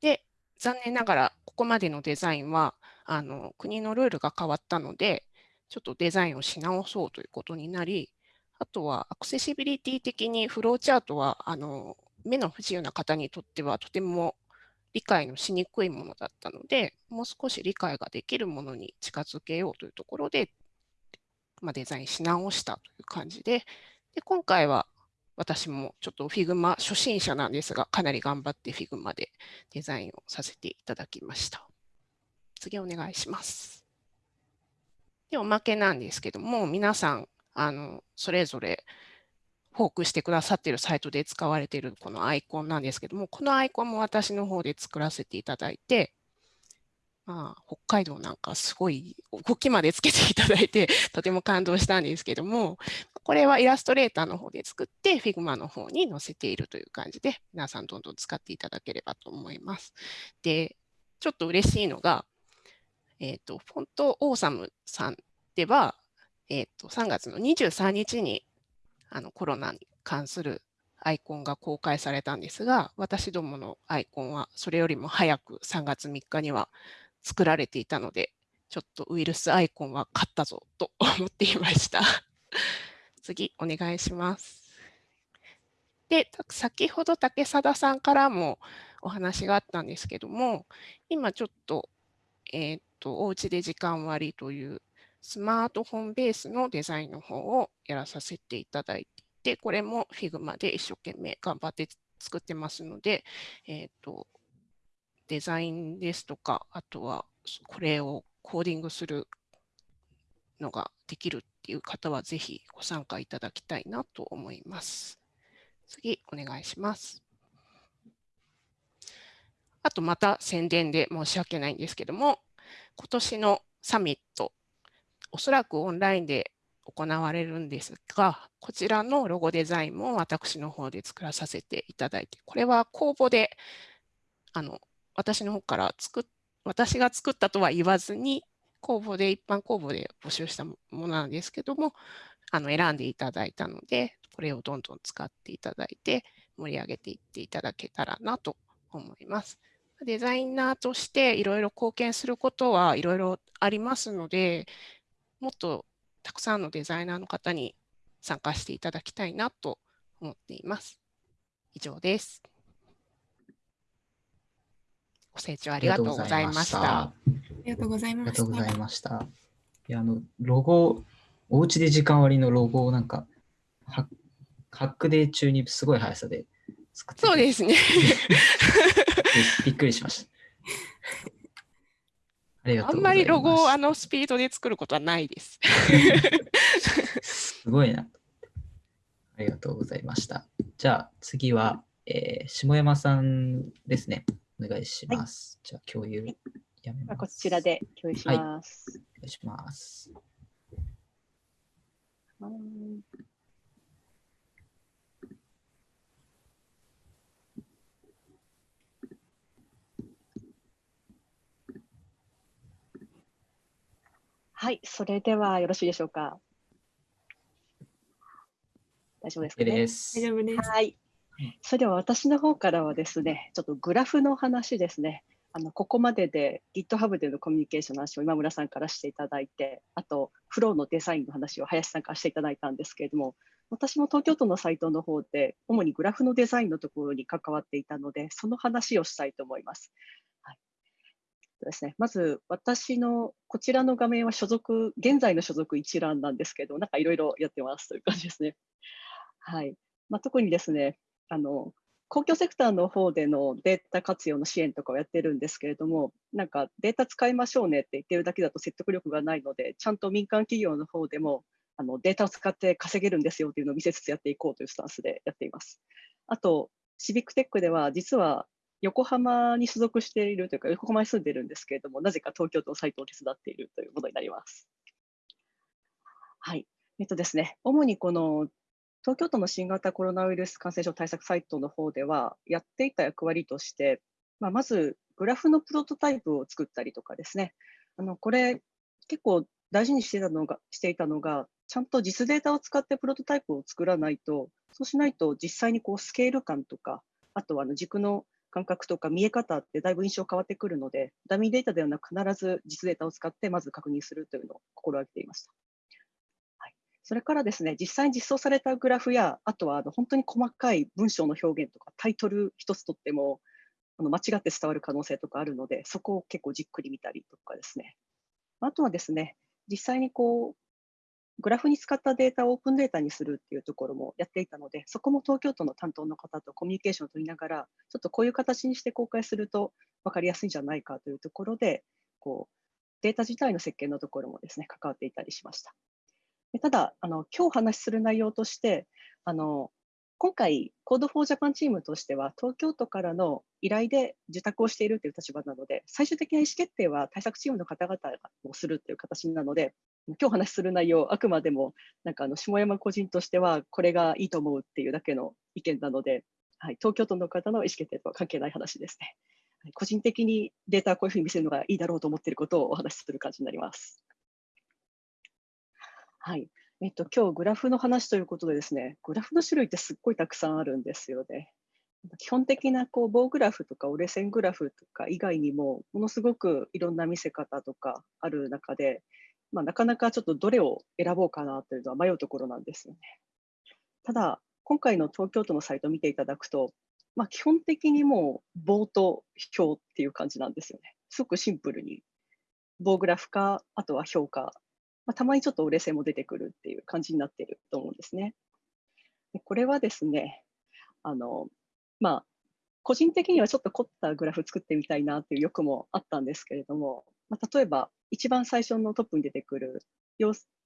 で、残念ながらここまでのデザインはあの国のルールが変わったので、ちょっとデザインをし直そうということになり、あとはアクセシビリティ的にフローチャートはあの目の不自由な方にとってはとても理解のしにくいものだったので、もう少し理解ができるものに近づけようというところで、まあ、デザインし直したという感じで、で今回は私もちょっと Figma 初心者なんですが、かなり頑張って Figma でデザインをさせていただきました。次お願いします。で、おまけなんですけども、皆さん、あのそれぞれフォークしてくださっているサイトで使われているこのアイコンなんですけども、このアイコンも私の方で作らせていただいて、まあ、北海道なんかすごい動きまでつけていただいて、とても感動したんですけども、これはイラストレーターの方で作って、Figma の方に載せているという感じで、皆さんどんどん使っていただければと思います。で、ちょっと嬉しいのが、えっ、ー、と、フォントオーサムさんでは、えっ、ー、と、3月の23日にあのコロナに関するアイコンが公開されたんですが、私どものアイコンはそれよりも早く3月3日には作られていたので、ちょっとウイルスアイコンは勝ったぞと 思っていました。次、お願いします。で、先ほど竹貞さんからもお話があったんですけども、今ちょっと、えー、っと、おうちで時間割というスマートフォンベースのデザインの方をやらさせていただいていて、これも Figma で一生懸命頑張って作ってますので、えー、と、デザインですとか、あとはこれをコーディングするのができるっていう方は、ぜひご参加いただきたいなと思います。次、お願いします。あとまた宣伝で申し訳ないんですけども、今年のサミット、おそらくオンラインで行われるんですが、こちらのロゴデザインも私の方で作らさせていただいて、これは公募で、あの私の方から作っ私が作ったとは言わずに、公募で、一般公募で募集したものなんですけども、あの選んでいただいたので、これをどんどん使っていただいて、盛り上げていっていただけたらなと思います。デザイナーとしていろいろ貢献することはいろいろありますので、もっとたくさんのデザイナーの方に参加していただきたいなと思っています。以上です。ご清聴ありがとうございました。ありがとうございました。ありがとうございました。いや、あの、ロゴ、おうちで時間割のロゴをなんか、ハックデー中にすごい速さで作ってそうですね。びっくりしました。ありがとうあんまりロゴをあのスピードで作ることはないです。すごいな。ありがとうございました。じゃあ次は、えー、下山さんですね。お願いします。はい、じゃあ共有やめます。こちらで共有します。はい、お願いします。はい、それではよろしいでしょうか。大丈夫ですか、ね、大丈夫です。はい。それでは私の方からはですね、ちょっとグラフの話ですね。あのここまでで GitHub でのコミュニケーションの話を今村さんからしていただいて、あとフローのデザインの話を林さんからしていただいたんですけれども、私も東京都のサイトの方で主にグラフのデザインのところに関わっていたので、その話をしたいと思います。ですね、まず私のこちらの画面は所属、現在の所属一覧なんですけど、なんかいろいろやってますという感じですね。はいまあ、特にですね、あの公共セクターの方でのデータ活用の支援とかをやってるんですけれども、なんかデータ使いましょうねって言ってるだけだと説得力がないので、ちゃんと民間企業の方でもあのデータを使って稼げるんですよっていうのを見せつつやっていこうというスタンスでやっています。あと、シビックテックでは実は横浜に所属しているというか、横浜に住んでいるんですけれども、なぜか東京都のサイトを手伝っているというものになります。はい。えっとですね、主にこの東京都の新型コロナウイルス感染症対策サイトの方では、やっていた役割として、まあ、まずグラフのプロトタイプを作ったりとかですね、あのこれ、結構大事にしてたのがしていたのが、ちゃんと実データを使ってプロトタイプを作らないと、そうしないと実際にこうスケール感とか、あとはあの軸の感覚とか見え方ってだいぶ印象変わってくるので、ダミーデータではなく必ず実データを使ってまず確認するというのを心がけていました。それからですね、実際に実装されたグラフや、あとはあの本当に細かい文章の表現とか、タイトル一つとっても、あの間違って伝わる可能性とかあるので、そこを結構じっくり見たりとかですね。あとはですね、実際にこう、グラフに使ったデータをオープンデータにするっていうところもやっていたので、そこも東京都の担当の方とコミュニケーションを取りながら、ちょっとこういう形にして公開すると分かりやすいんじゃないかというところで、こうデータ自体の設計のところもですね、関わっていたりしました。ただ、あの今日話しする内容として、あの今回、Code for Japan チームとしては、東京都からの依頼で受託をしているという立場なので、最終的な意思決定は対策チームの方々がするという形なので、今日話する内容、あくまでもなんかあの下山個人としては、これがいいと思うっていうだけの意見なので、はい、東京都の方の意思決定とは関係ない話ですね。個人的にデータをこういうふうに見せるのがいいだろうと思っていることをお話しする感じになります。はい。えっと、今日グラフの話ということでですね、グラフの種類ってすっごいたくさんあるんですよね。基本的なこう棒グラフとか折れ線グラフとか以外にも、ものすごくいろんな見せ方とかある中で、まあ、なかなかちょっとどれを選ぼうかなというのは迷うところなんですよね。ただ、今回の東京都のサイトを見ていただくと、まあ、基本的にもう棒と表っていう感じなんですよね。すごくシンプルに棒グラフか、あとは表か、まあ、たまにちょっと折れ線も出てくるっていう感じになっていると思うんですね。でこれはですね、あの、まあ、個人的にはちょっと凝ったグラフ作ってみたいなっていう欲もあったんですけれども、まあ、例えば一番最初のトップに出てくる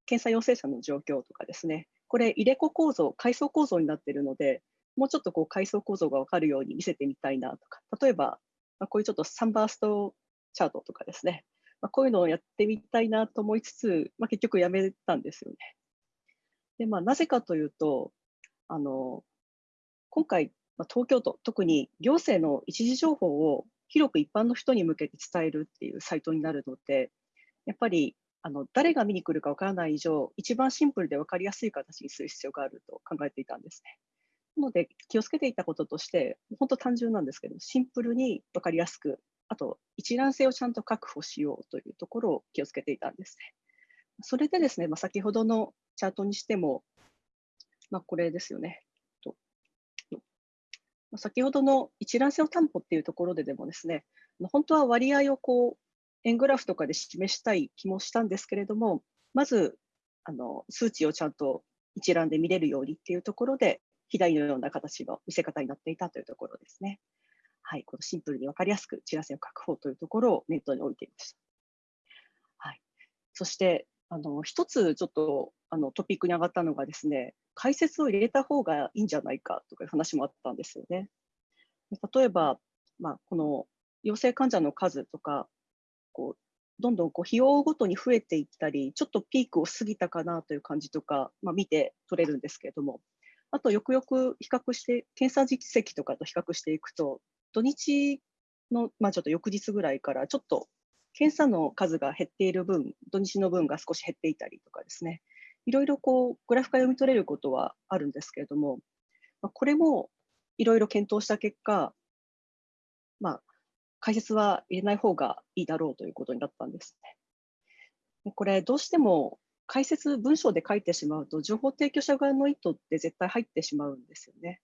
検査陽性者の状況とかですね、これ入れ子構造、階層構造になっているので、もうちょっとこう階層構造が分かるように見せてみたいなとか、例えば、まあ、こういうちょっとサンバーストチャートとかですね、まあ、こういうのをやってみたいなと思いつつ、まあ、結局やめたんですよね。で、まあ、なぜかというと、あの、今回、まあ、東京都、特に行政の一時情報を広く一般の人に向けて伝えるっていうサイトになるので、やっぱりあの誰が見に来るかわからない以上、一番シンプルで分かりやすい形にする必要があると考えていたんですね。なので、気をつけていたこととして、本当単純なんですけど、シンプルに分かりやすく、あと一覧性をちゃんと確保しようというところを気をつけていたんですね。それでですね、まあ、先ほどのチャートにしても、まあ、これですよね。先ほどの一覧性を担保っていうところででもですね、本当は割合をこう円グラフとかで示したい気もしたんですけれども、まずあの数値をちゃんと一覧で見れるようにっていうところで、左のような形の見せ方になっていたというところですね。はい、このシンプルに分かりやすく知らせを確保というところを念頭に置いていました。はい、そしてあの一つちょっとあのトピックに上がったのがですね、解説を入れた方がいいんじゃないかとかいう話もあったんですよね。例えば、まあ、この陽性患者の数とか、こうどんどんこう費用ごとに増えていったり、ちょっとピークを過ぎたかなという感じとか、まあ、見て取れるんですけれども、あとよくよく比較して、検査実績とかと比較していくと、土日の、まあ、ちょっと翌日ぐらいからちょっと検査の数が減っている分、土日の分が少し減っていたりとかですね、いろいろこうグラフから読み取れることはあるんですけれども、まあ、これもいろいろ検討した結果、まあ、解説は入れない方がいいだろうということになったんですね。これ、どうしても解説文章で書いてしまうと、情報提供者側の意図って絶対入ってしまうんですよね。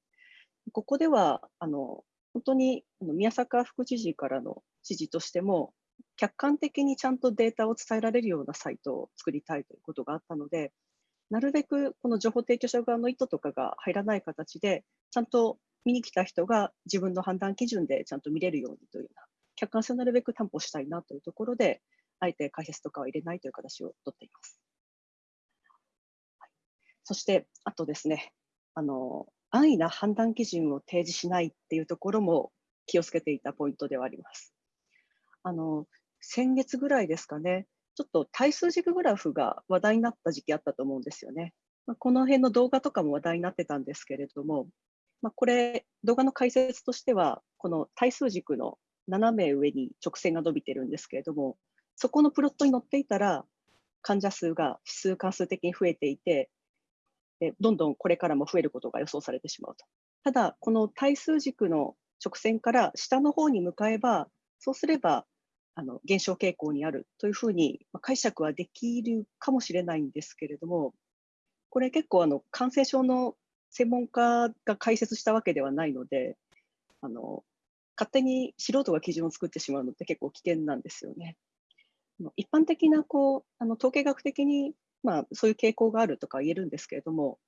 ここでは、あの本当に宮坂副知事からの指示としても、客観的にちゃんとデータを伝えられるようなサイトを作りたいということがあったので、なるべくこの情報提供者側の意図とかが入らない形で、ちゃんと見に来た人が自分の判断基準でちゃんと見れるようにというような、客観性をなるべく担保したいなというところで、あえて解説とかは入れないという形をとっています。はい、そして、あとですね、あの安易な判断基準を提示しないっていうところも気をつけていたポイントではあります。あの先月ぐらいですかね、ちょっと対数軸グラフが話題になった時期あったと思うんですよね。まあ、この辺の動画とかも話題になってたんですけれども、まあ、これ、動画の解説としては、この対数軸の斜め上に直線が伸びてるんですけれども、そこのプロットに載っていたら、患者数が指数関数的に増えていて、どんどんこれからも増えることが予想されてしまうと。ただ、この対数軸の直線から下の方に向かえば、そうすればあの減少傾向にあるというふうに解釈はできるかもしれないんですけれども、これ結構あの感染症の専門家が解説したわけではないので、あの勝手に素人が基準を作ってしまうのって結構危険なんですよね。一般的なこうあの統計学的に、まあ、そういう傾向があるとか言えるんですけれども、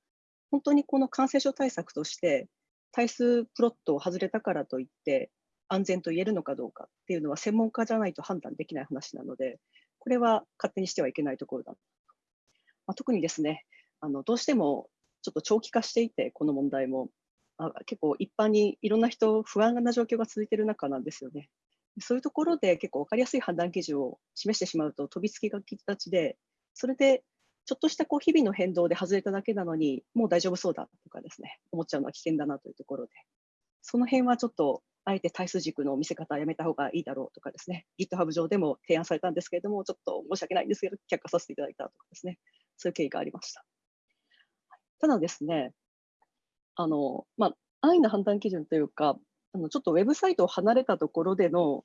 本当にこの感染症対策として、対数プロットを外れたからといって、安全と言えるのかどうかっていうのは専門家じゃないと判断できない話なので、これは勝手にしてはいけないところだ。まあ、特にですね、あのどうしてもちょっと長期化していて、この問題も、あ結構一般にいろんな人、不安な状況が続いている中なんですよね。そういうところで結構分かりやすい判断基準を示してしまうと飛びつきがきがちで、それでちょっとしたこう日々の変動で外れただけなのに、もう大丈夫そうだとかですね、思っちゃうのは危険だなというところで、その辺はちょっとあえて対数軸の見せ方はやめた方がいいだろうとかですね、GitHub 上でも提案されたんですけれども、ちょっと申し訳ないんですけど、却下させていただいたとかですね、そういう経緯がありました。ただですね、あの、まあ、安易な判断基準というか、あのちょっとウェブサイトを離れたところでの、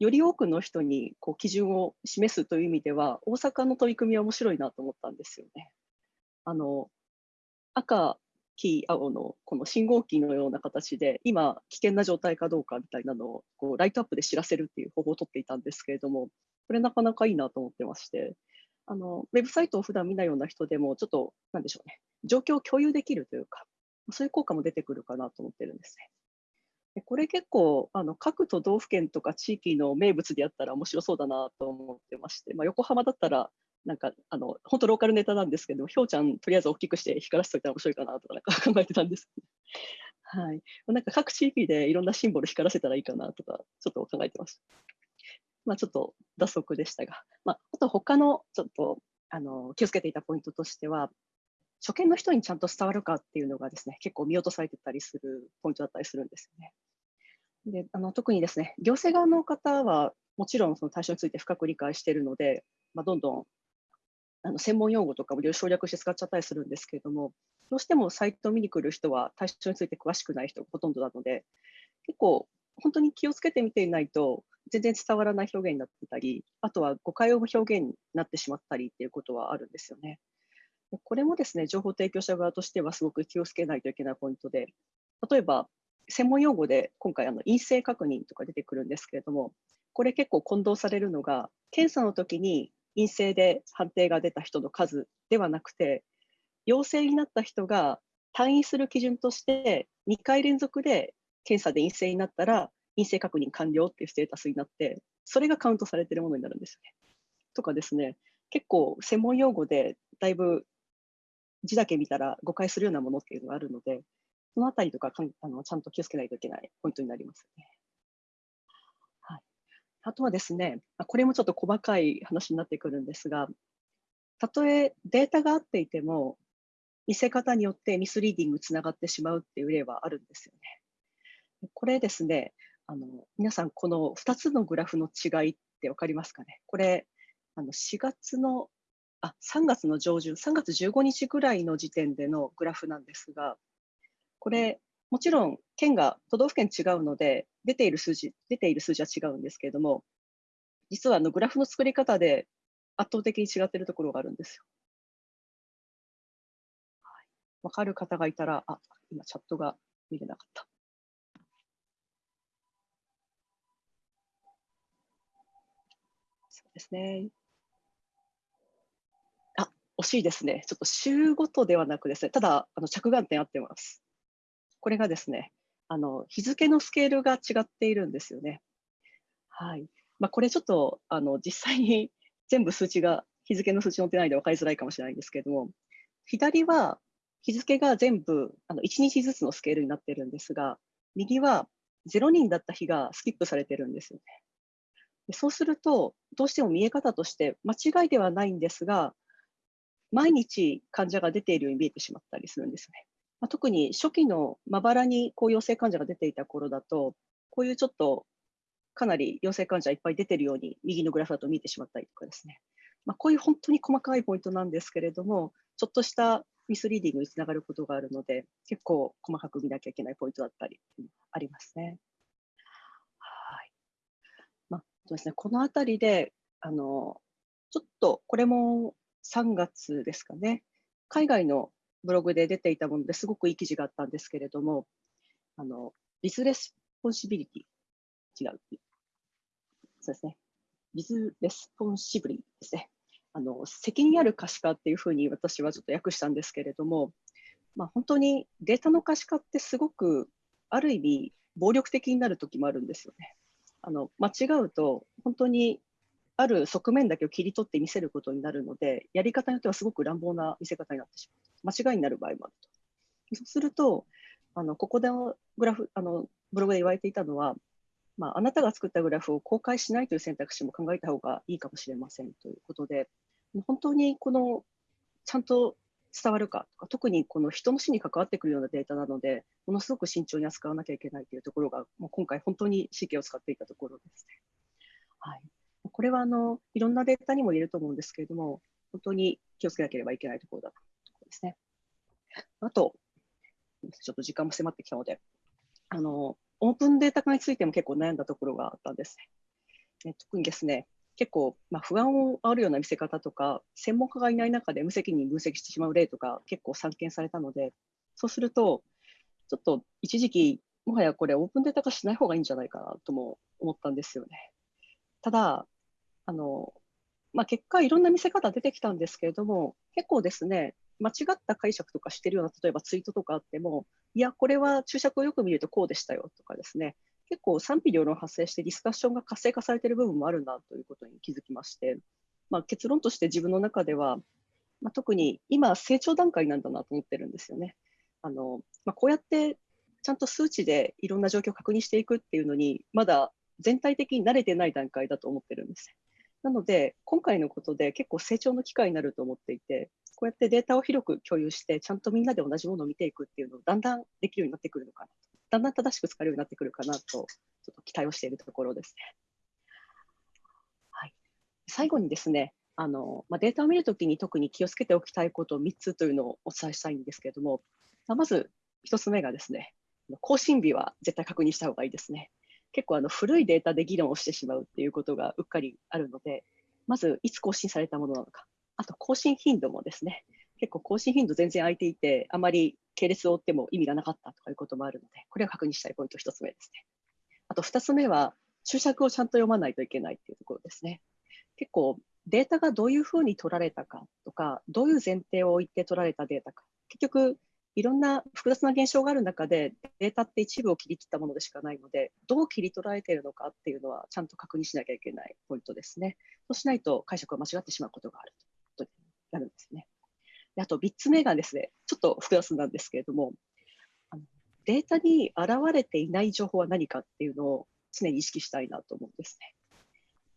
より多くの人にこう基準を示すという意味では、大阪の取り組みは面白いなと思ったんですよね。あの赤キー青のこの信号機のような形で今危険な状態かどうかみたいなのをこうライトアップで知らせるっていう方法をとっていたんですけれどもこれなかなかいいなと思ってましてあのウェブサイトを普段見ないような人でもちょっとなんでしょうね状況を共有できるというかそういう効果も出てくるかなと思ってるんですね。でこれ結構あの各都道府県とか地域の名物でやったら面白そうだなと思ってまして、まあ、横浜だったらなんかあの本当ローカルネタなんですけどひょうちゃんとりあえず大きくして光らせておいたら面白いかなとかなんか 考えてたんです。はい、なんか各地域でいろんなシンボル光らせたらいいかなとかちょっと考えてました。まあ、ちょっと脱足でしたが、まあ、あと他のちょっとあの気をつけていたポイントとしては初見の人にちゃんと伝わるかっていうのがですね結構見落とされてたりするポイントだったりするんですよね。であの特にですね行政側の方はもちろんその対象について深く理解しているので、まあ、どんどんあの専門用語とかも省略して使っちゃったりするんですけれどもどうしてもサイトを見に来る人は対象について詳しくない人がほとんどなので結構本当に気をつけて見ていないと全然伝わらない表現になってたりあとは誤解を表現になってしまったりっていうことはあるんですよね。これもですね情報提供者側としてはすごく気をつけないといけないポイントで例えば専門用語で今回あの陰性確認とか出てくるんですけれどもこれ結構混同されるのが検査の時に陰性で判定が出た人の数ではなくて陽性になった人が退院する基準として2回連続で検査で陰性になったら陰性確認完了っていうステータスになってそれがカウントされてるものになるんですよね。とかですね結構専門用語でだいぶ字だけ見たら誤解するようなものっていうのがあるのでそのあたりとかあのちゃんと気をつけないといけないポイントになりますね。はい、あとはですね、これもちょっと細かい話になってくるんですが、たとえデータが合っていても、見せ方によってミスリーディングつながってしまうっていう例はあるんですよね。これですね、あの皆さん、この2つのグラフの違いって分かりますかね？これ、あの4月のあ3月の上旬、3月15日ぐらいの時点でのグラフなんですが、これ、もちろん県が都道府県違うので、出ている数字、出ている数字は違うんですけれども、実はあのグラフの作り方で圧倒的に違っているところがあるんですよ。わ、はい、かる方がいたら、あ、今チャットが見れなかった。そうですね。惜しいですね。ちょっと週ごとではなくですね、ただあの着眼点合ってます。これがですね、あの日付のスケールが違っているんですよね。はいまあ、これちょっとあの実際に 全部数値が日付の数値載ってないで分かりづらいかもしれないんですけれども、左は日付が全部あの1日ずつのスケールになってるんですが、右は0人だった日がスキップされてるんですよね。そうすると、どうしても見え方として間違いではないんですが、毎日患者が出ているように見えてしまったりするんですね。まあ、特に初期のまばらにこう陽性患者が出ていた頃だと、こういうちょっとかなり陽性患者いっぱい出てるように右のグラフだと見えてしまったりとかですね、まあ、こういう本当に細かいポイントなんですけれども、ちょっとしたミスリーディングにつながることがあるので、結構細かく見なきゃいけないポイントだったりありますね。はま、そうですねこのあたりであの、ちょっとこれも3月ですかね、海外のブログで出ていたものですごくいい記事があったんですけれども、あの Viz Responsibility、違う。そうですね。 Viz Responsibly ですね。あの責任ある可視化っていうふうに私はちょっと訳したんですけれども、まあ、本当にデータの可視化ってすごくある意味暴力的になる時もあるんですよね。あの間違うと本当にある側面だけを切り取って見せることになるので、やり方によってはすごく乱暴な見せ方になってしまう。間違いになる場合もあると。そうすると、あのここでグラフあのブログで言われていたのは、まあ、あなたが作ったグラフを公開しないという選択肢も考えた方がいいかもしれませんということで、本当にこのちゃんと伝わるかとか、特にこの人の死に関わってくるようなデータなので、ものすごく慎重に扱わなきゃいけないというところが、もう今回、本当に神経を使っていたところですね。はい、これはあのいろんなデータにも言えると思うんですけれども、本当に気をつけなければいけないところだとですね。あと、ちょっと時間も迫ってきたので、あのオープンデータ化についても結構悩んだところがあったんですね。特にですね、結構、まあ、不安をあるような見せ方とか、専門家がいない中で無責任分析してしまう例とか結構散見されたので、そうすると、ちょっと一時期、もはやこれオープンデータ化しない方がいいんじゃないかなとも思ったんですよね。ただ、あの、まあ、結果いろんな見せ方出てきたんですけれども、結構ですね、間違った解釈とかしてるような、例えばツイートとかあっても、いや、これは注釈をよく見るとこうでしたよとかですね、結構賛否両論発生してディスカッションが活性化されてる部分もあるなということに気づきまして、まあ、結論として自分の中では、まあ、特に今成長段階なんだなと思ってるんですよね。あのま、こうやってちゃんと数値でいろんな状況を確認していくっていうのに、まだ全体的に慣れてない段階だと思ってるんです。なので、今回のことで結構成長の機会になると思っていて、こうやってデータを広く共有して、ちゃんとみんなで同じものを見ていくっていうのをだんだんできるようになってくるのかなと、だんだん正しく使えるようになってくるかなと、ちょっと期待をしているところですね。はい、最後にですね、あのまあ、データを見るときに特に気をつけておきたいことを3つというのをお伝えしたいんですけれども、まず1つ目がですね、更新日は絶対確認した方がいいですね。結構あの古いデータで議論をしてしまうっていうことがうっかりあるので、まずいつ更新されたものなのか、あと更新頻度もですね、結構更新頻度全然空いていて、あまり系列を追っても意味がなかったとかいうこともあるので、これを確認したいポイント1つ目ですね。あと2つ目は、注釈をちゃんと読まないといけないっていうところですね。結構データがどういうふうに取られたかとか、どういう前提を置いて取られたデータか、結局いろんな複雑な現象がある中で、データって一部を切り切ったものでしかないので、どう切り取られているのかっていうのは、ちゃんと確認しなきゃいけないポイントですね。そうしないと解釈が間違ってしまうことがあるということになるんですね。であと3つ目がですね、ちょっと複雑なんですけれども、データに現れていない情報は何かっていうのを常に意識したいなと思うんですね。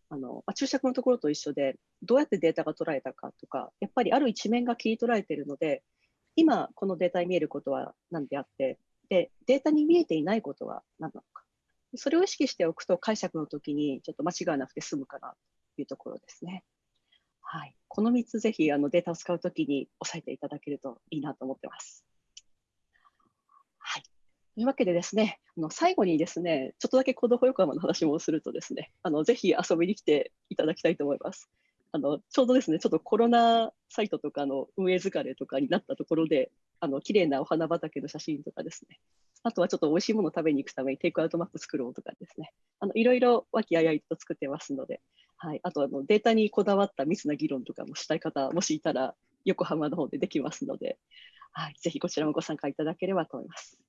あのまあ、注釈のところと一緒で、どうやってデータが捉えたかとか、やっぱりある一面が切り取られているので、今このデータに見えることは何であって、で、データに見えていないことは何なのか。それを意識しておくと解釈の時にちょっと間違わなくて済むかなというところですね。はい。この3つぜひあのデータを使うときに押さえていただけるといいなと思ってます。はい。というわけでですね、あの最後にですね、ちょっとだけコード保横浜の話もするとですね、あのぜひ遊びに来ていただきたいと思います。あのちょうどですね、ちょっとコロナサイトとかの運営疲れとかになったところで、あの綺麗なお花畑の写真とかですね、あとはちょっと美味しいものを食べに行くためにテイクアウトマップ作ろうとかですね、あのいろいろ和気あいあいと作ってますので、はい、あとあのデータにこだわった密な議論とかもしたい方、もしいたら横浜の方でできますので、はい、ぜひこちらもご参加いただければと思います。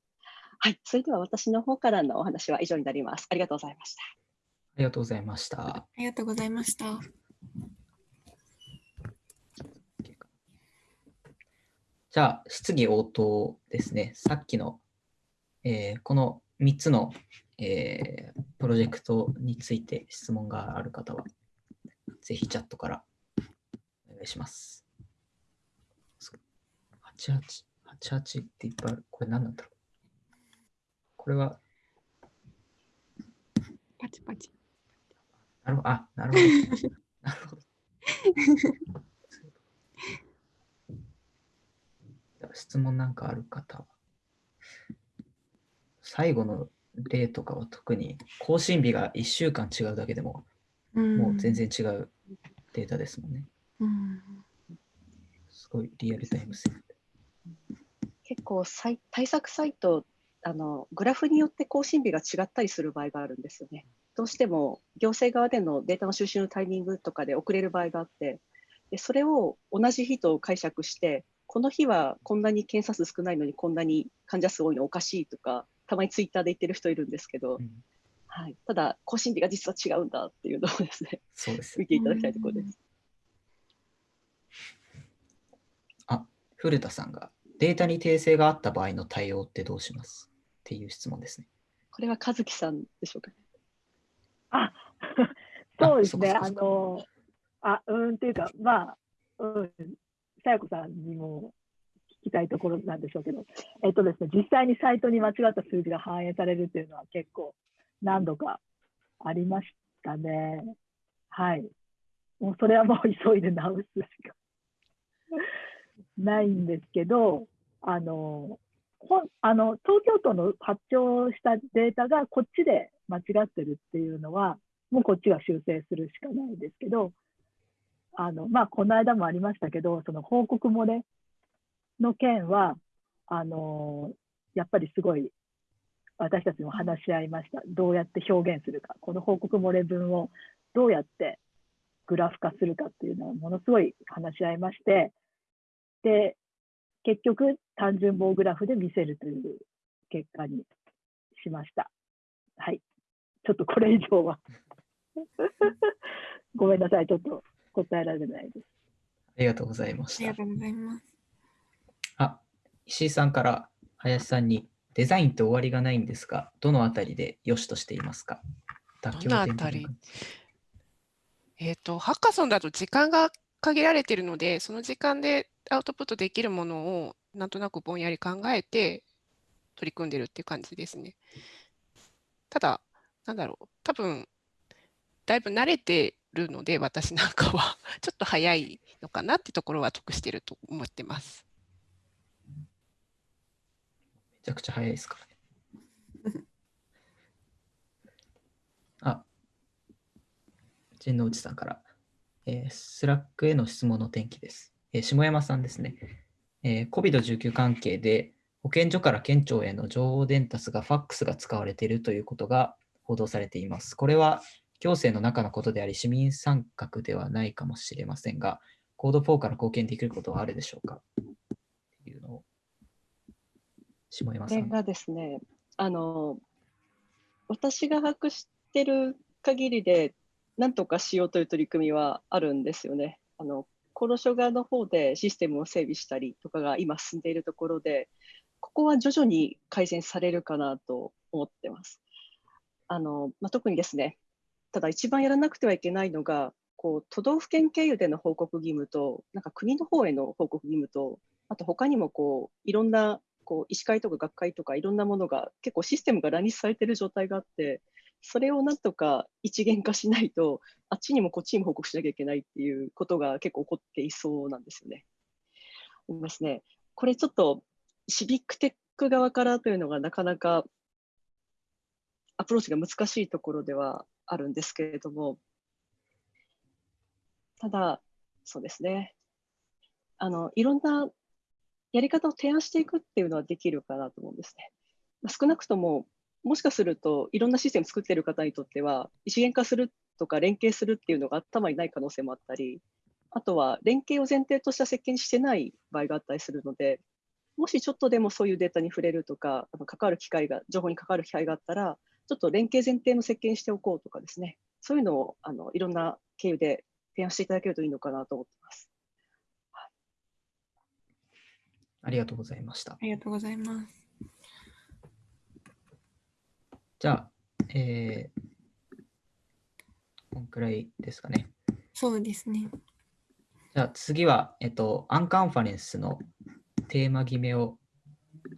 はい、それでは私の方からのお話は以上になります。ありがとうございました。ありがとうございました。ありがとうございました。じゃあ、質疑応答ですね。さっきの、えー、この3つの、えー、プロジェクトについて質問がある方は、ぜひチャットからお願いします。88、88っていっぱいある。これ何なんだろうこれは。パチパチ。なるほど。あ、なるほど。なるほど。質問なんかある方は。最後の例とかは特に更新日が1週間違うだけでも、もう全然違うデータですもんね。うん、すごいリアルタイム性。結構対策サイトあのグラフによって更新日が違ったりする場合があるんですよね。どうしても行政側でのデータの収集のタイミングとかで遅れる場合があってでそれを同じ日と解釈してこの日はこんなに検査数少ないのにこんなに患者数多いのおかしいとか、たまにツイッターで言ってる人いるんですけど、うん、はい、ただ、更新日が実は違うんだっていうのをですね、そうです見ていただきたいところです。あ、古田さんが、データに訂正があった場合の対応ってどうします？っていう質問ですね。これは和樹さんでしょうかね。あ、そうですね。あの、あ、うんっていうか、まあ、うん、さや子さんにも聞きたいところなんでしょうけど、えっとですね、実際にサイトに間違った数字が反映されるっていうのは結構何度かありましたね。はい。もうそれはもう急いで直すしか ないんですけど、あの、あの東京都の発表したデータがこっちで間違ってるっていうのは、もうこっちが修正するしかないですけど、あの、まあ、この間もありましたけど、その報告漏れの件は、あのやっぱりすごい私たちも話し合いました。どうやって表現するか、この報告漏れ文をどうやってグラフ化するかっていうのをものすごい話し合いまして、で、結局単純棒グラフで見せるという結果にしました。はい。ちょっとこれ以上は ごめんなさい。ちょっと答えられないです。ありがとうございました。ありがとうございます。あ、石井さんから林さんに、デザインって終わりがないんですが、どのあたりで良しとしていますか？妥どのあ点たりえっ、と、ハッカソンだと時間が限られているので、その時間でアウトプットできるものをなんとなくぼんやり考えて取り組んでるっていう感じですね。ただ、なんだろう、多分だいぶ慣れてるので、私なんかは ちょっと早いのかなってところは得してると思ってます。めちゃくちゃ早いですからね。あ、陣内さんから、えースラックへの質問の転記です。えー下山さんですね。えー COVID-19 関係で保健所から県庁への情報伝達がファックスが使われているということが報道されています。これは行政の中のことであり、市民参画ではないかもしれませんが、コード4から貢献できることはあるでしょうか？っていうのを、下山さん。これがですね、あの、私が把握してる限りで、なんとかしようという取り組みはあるんですよね。あの、厚労省側の方でシステムを整備したりとかが今進んでいるところで、ここは徐々に改善されるかなと思ってます。あの、まあ、特にですね、ただ一番やらなくてはいけないのが、こう都道府県経由での報告義務と、なんか国の方への報告義務と、あと他にもこういろんなこう医師会とか学会とかいろんなものが結構システムが乱立されてる状態があって、それをなんとか一元化しないと、あっちにもこっちにも報告しなきゃいけないっていうことが結構起こっていそうなんですよね。思いますね。これちょっとシビックテック側からというのがなかなかアプローチが難しいところではあるんですけれども、ただ、そうですね。あの、いろんなやり方を提案していくっていうのはできるかなと思うんですね。ま少なくとも、もしかするといろんなシステム作ってる方にとっては、一元化するとか連携するっていうのが頭にない可能性もあったり、あとは連携を前提とした設計にしてない場合があったりするので、もしちょっとでもそういうデータに触れるとか、あの関わる機会が、情報に関わる機会があったら、ちょっと連携前提の設計にしておこうとかですね、そういうのをあのいろんな経由で提案していただけるといいのかなと思ってます。ありがとうございました。ありがとうございます。じゃあ、えー、こんくらいですかね。そうですね。じゃあ次は、えっと、アンカンファレンスのテーマ決めを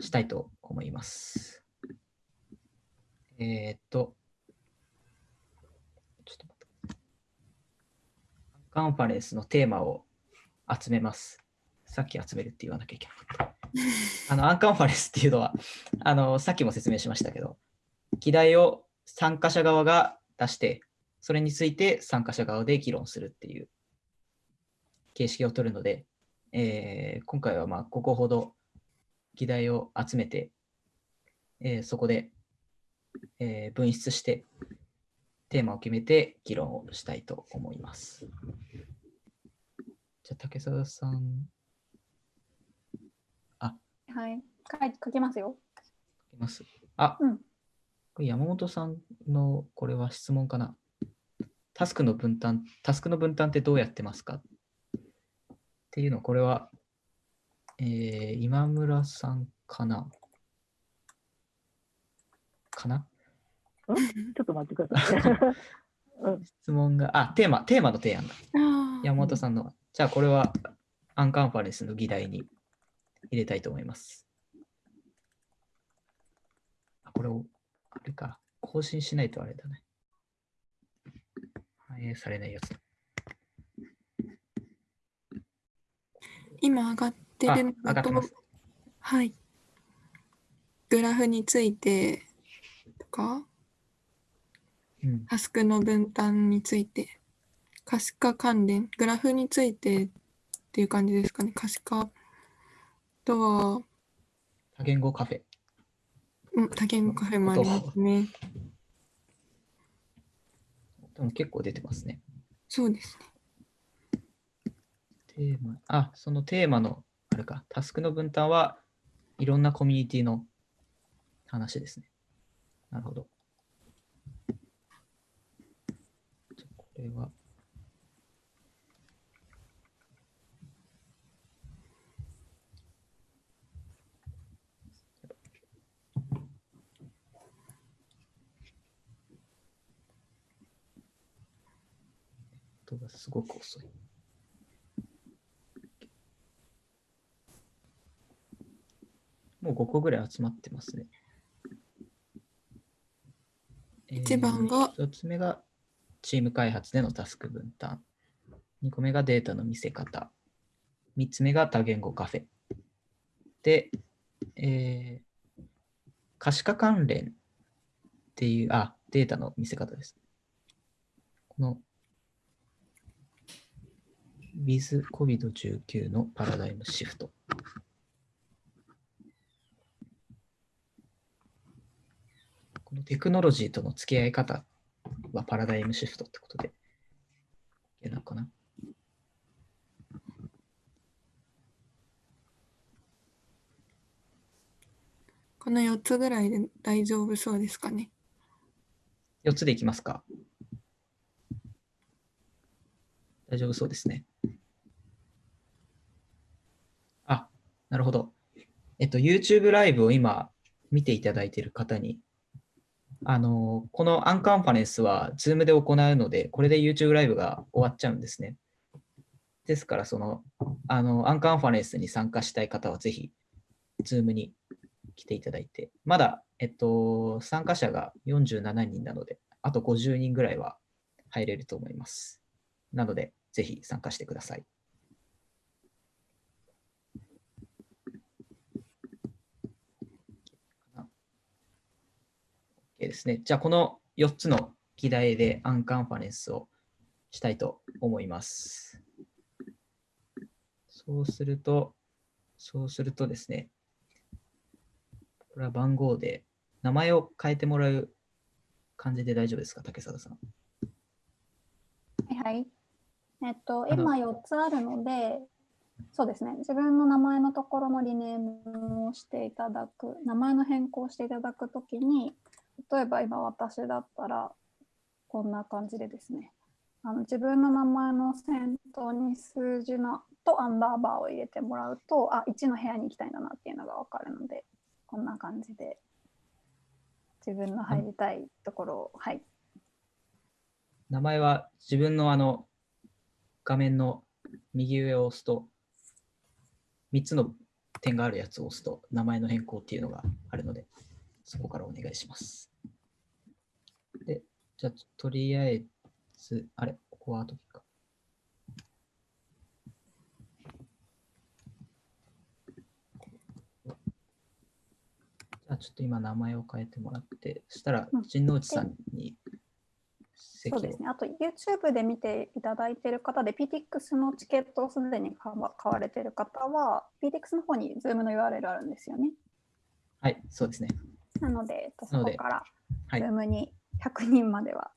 したいと思います。えーっと、ちょっと待って。カンファレンスのテーマを集めます。さっき集めるって言わなきゃいけなかった。あの、アンカンファレンスっていうのは、あの、さっきも説明しましたけど、議題を参加者側が出して、それについて参加者側で議論するっていう形式を取るので、えー今回はまあ5個ほど議題を集めて、えーそこで、えー分出してテーマを決めて議論をしたいと思います。じゃあ竹澤さん、はい。書い書きますよ。書きます。あ、うんこれ山本さんのこれは質問かな。タスクの分担、タスクの分担ってどうやってますか？っていうの、これは、えー今村さんかなかな？ちょっと待ってください。うん質問が、あ、テーマ、テーマの提案だ。あ山本さんの。じゃあ、これはアンカンファレンスの議題に入れたいと思います。あ、これを、あれか、更新しないとあれだね。反映されないやつ。今上がってるのだとはい。グラフについてとか、うん。タスクの分担について、可視化関連、グラフについてっていう感じですかね。可視化とは、多言語カフェ。うん、多言語カフェもありますね。でも結構出てますね。そうですね。テーマ、あ、そのテーマの、あれか、タスクの分担はいろんなコミュニティの話ですね。なるほど。これは。音がすごく遅い。もう5個ぐらい集まってますね。一番が1つ目がチーム開発でのタスク分担。2個目がデータの見せ方。3つ目が多言語カフェ。で、えー、可視化関連っていう、あ、データの見せ方です。この with COVID-19 のパラダイムシフト。このテクノロジーとの付き合い方はパラダイムシフトってことで、いなのかな？この4つぐらいで大丈夫そうですかね？4つでいきますか。大丈夫そうですね。あ、なるほど。えっと、YouTube ライブを今見ていただいている方に、あの、このアンカンファレンスは Zoom で行うので、これで YouTube ライブが終わっちゃうんですね。ですから、その、あの、アンカンファレンスに参加したい方はぜひ、Zoom に来ていただいて、まだ、えっと、参加者が47人なので、あと50人ぐらいは入れると思います。なので、ぜひ参加してください。OK ですね。じゃあ、この4つの議題でアンカンファレンスをしたいと思います。そうすると、そうするとですね、これは番号で名前を変えてもらう感じで大丈夫ですか、竹貞さん。はいはい。えっと、今4つあるので、そうですね、自分の名前のところのリネームをしていただく、名前の変更をしていただくときに、例えば今私だったら、こんな感じでですね、あの自分の名前の先頭に数字のとアンダーバーを入れてもらうと、あ、1の部屋に行きたいんだなっていうのがわかるので、こんな感じで、自分の入りたいところを、はい、名前は自分のあの画面の右上を押すと、3つの点があるやつを押すと、名前の変更っていうのがあるので、そこからお願いします。で、じゃあ、とりあえず、あれ、ここは後でか。じゃあ、ちょっと今名前を変えてもらって、そしたらうん、陣内さんに席をそうですね。あと YouTube で見ていただいている方で PTX のチケットをすでに買われている方は PTX の方に Zoom の URL あるんですよね。はい、そうですね。なので、えっと、そこからはい、Zoom に100人までは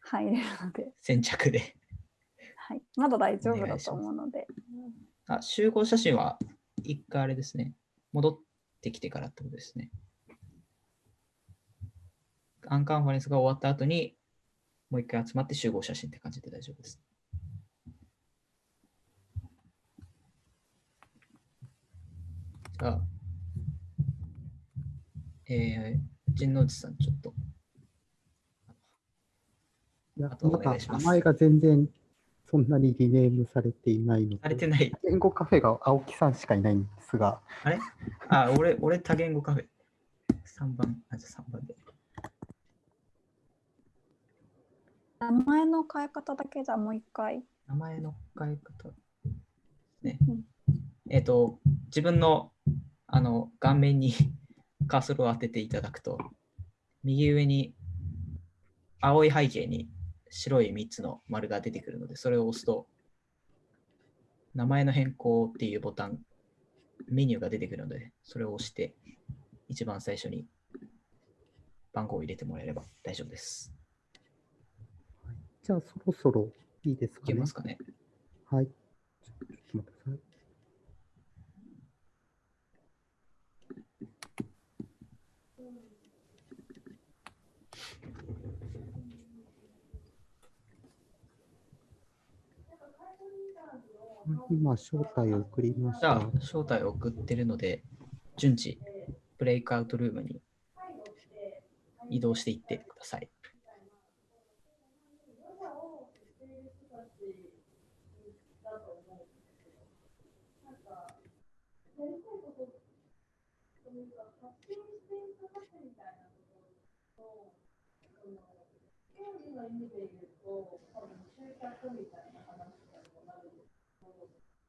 入れるので、先着で。はい、まだ大丈夫だと思うので、あ、集合写真は一回あれですね。戻ってきてからってことですね。アンカンファレンスが終わった後に、もう一回集まって集合写真って感じで大丈夫です。じゃあ、えー、陣内さん、ちょっと。いやあとおまだ願いします名前が全然そんなにリネームされていないのされで、てない。言語カフェが青木さんしかいないんですが、あれ？あ、俺、俺多言語カフェ。3番、あ、じゃあ3番で。名前の変え方だけじゃあもう一回。名前の変え方。ねうん。えっ、と、自分のあの顔面に カーソルを当てていただくと、右上に青い背景に白い3つの丸が出てくるので、それを押すと、名前の変更っていうボタンメニューが出てくるので、それを押して、一番最初に番号を入れてもらえれば大丈夫です。じゃあそろそろいいですかいけね。ますかねはい。ちょっと待ってください。今、招待を送りましたじゃあ。、招待を送ってるので、順次、ブレイクアウトルームに移動していってください。と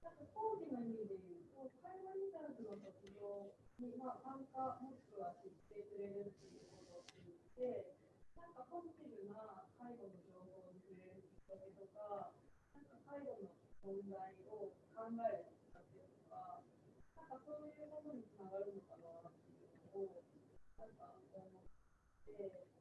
なんか講義の意味で言うと、会話リサーチの卒業に、まあ、参加もしくは知ってくれるっていうことを通じて、なんかポジティブな介護の情報に触れるきっかけとか、なんか介護の問題を考えるきっかけとか、なんかそういうものにつながるのかなっていうのを、なんか思って。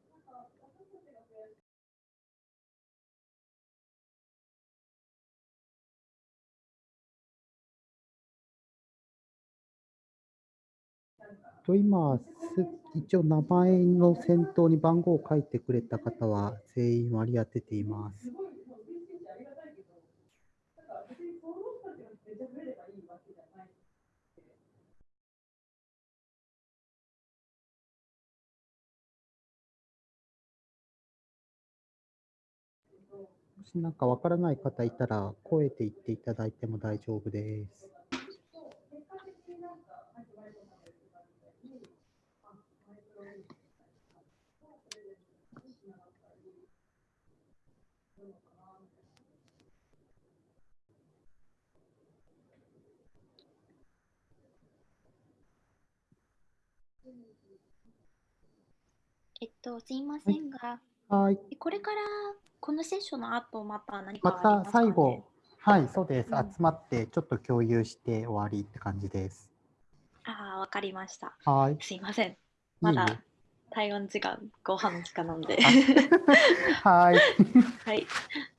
と今、す一応名前の先頭に番号を書いてくれた方は全員割り当てています。もしなんかわからない方いたら声で言っていただいても大丈夫です。えっと、すいませんが、はい。これからこのセッションの後、また何かまたありますか、ね、最後、はい、そうです。うん集まってちょっと共有して終わりって感じです。ああ、わかりました。はい。すいません。いまだ台湾時間、ご飯の時間なんで。はい。はい。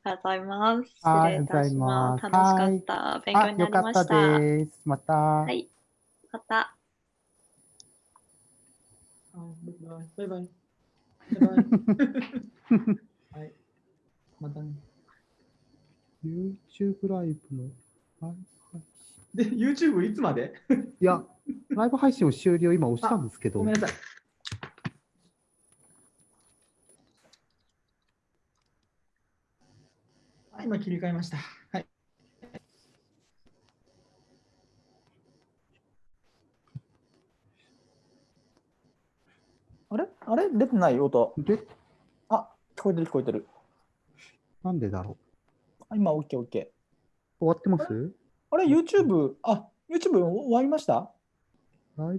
ありがとうございます。あり礼いがとうございたしま。ますす。楽しかはいった。勉強になりましあよかったた。です。また。はい。また。バイバイ。はい。またね。YouTube ライブの、はい。で、YouTube い。つまでい。や、ライブ配信を終了今押したんですけど。ごめんなさい。はい、今切り替えました。はい。あれ？あれ？出てない？音。で？あ、聞こえてる聞こえてる。なんでだろあ今、OK、OK。う。終わってます？あれ ?YouTube、あ、YouTube 終わりました？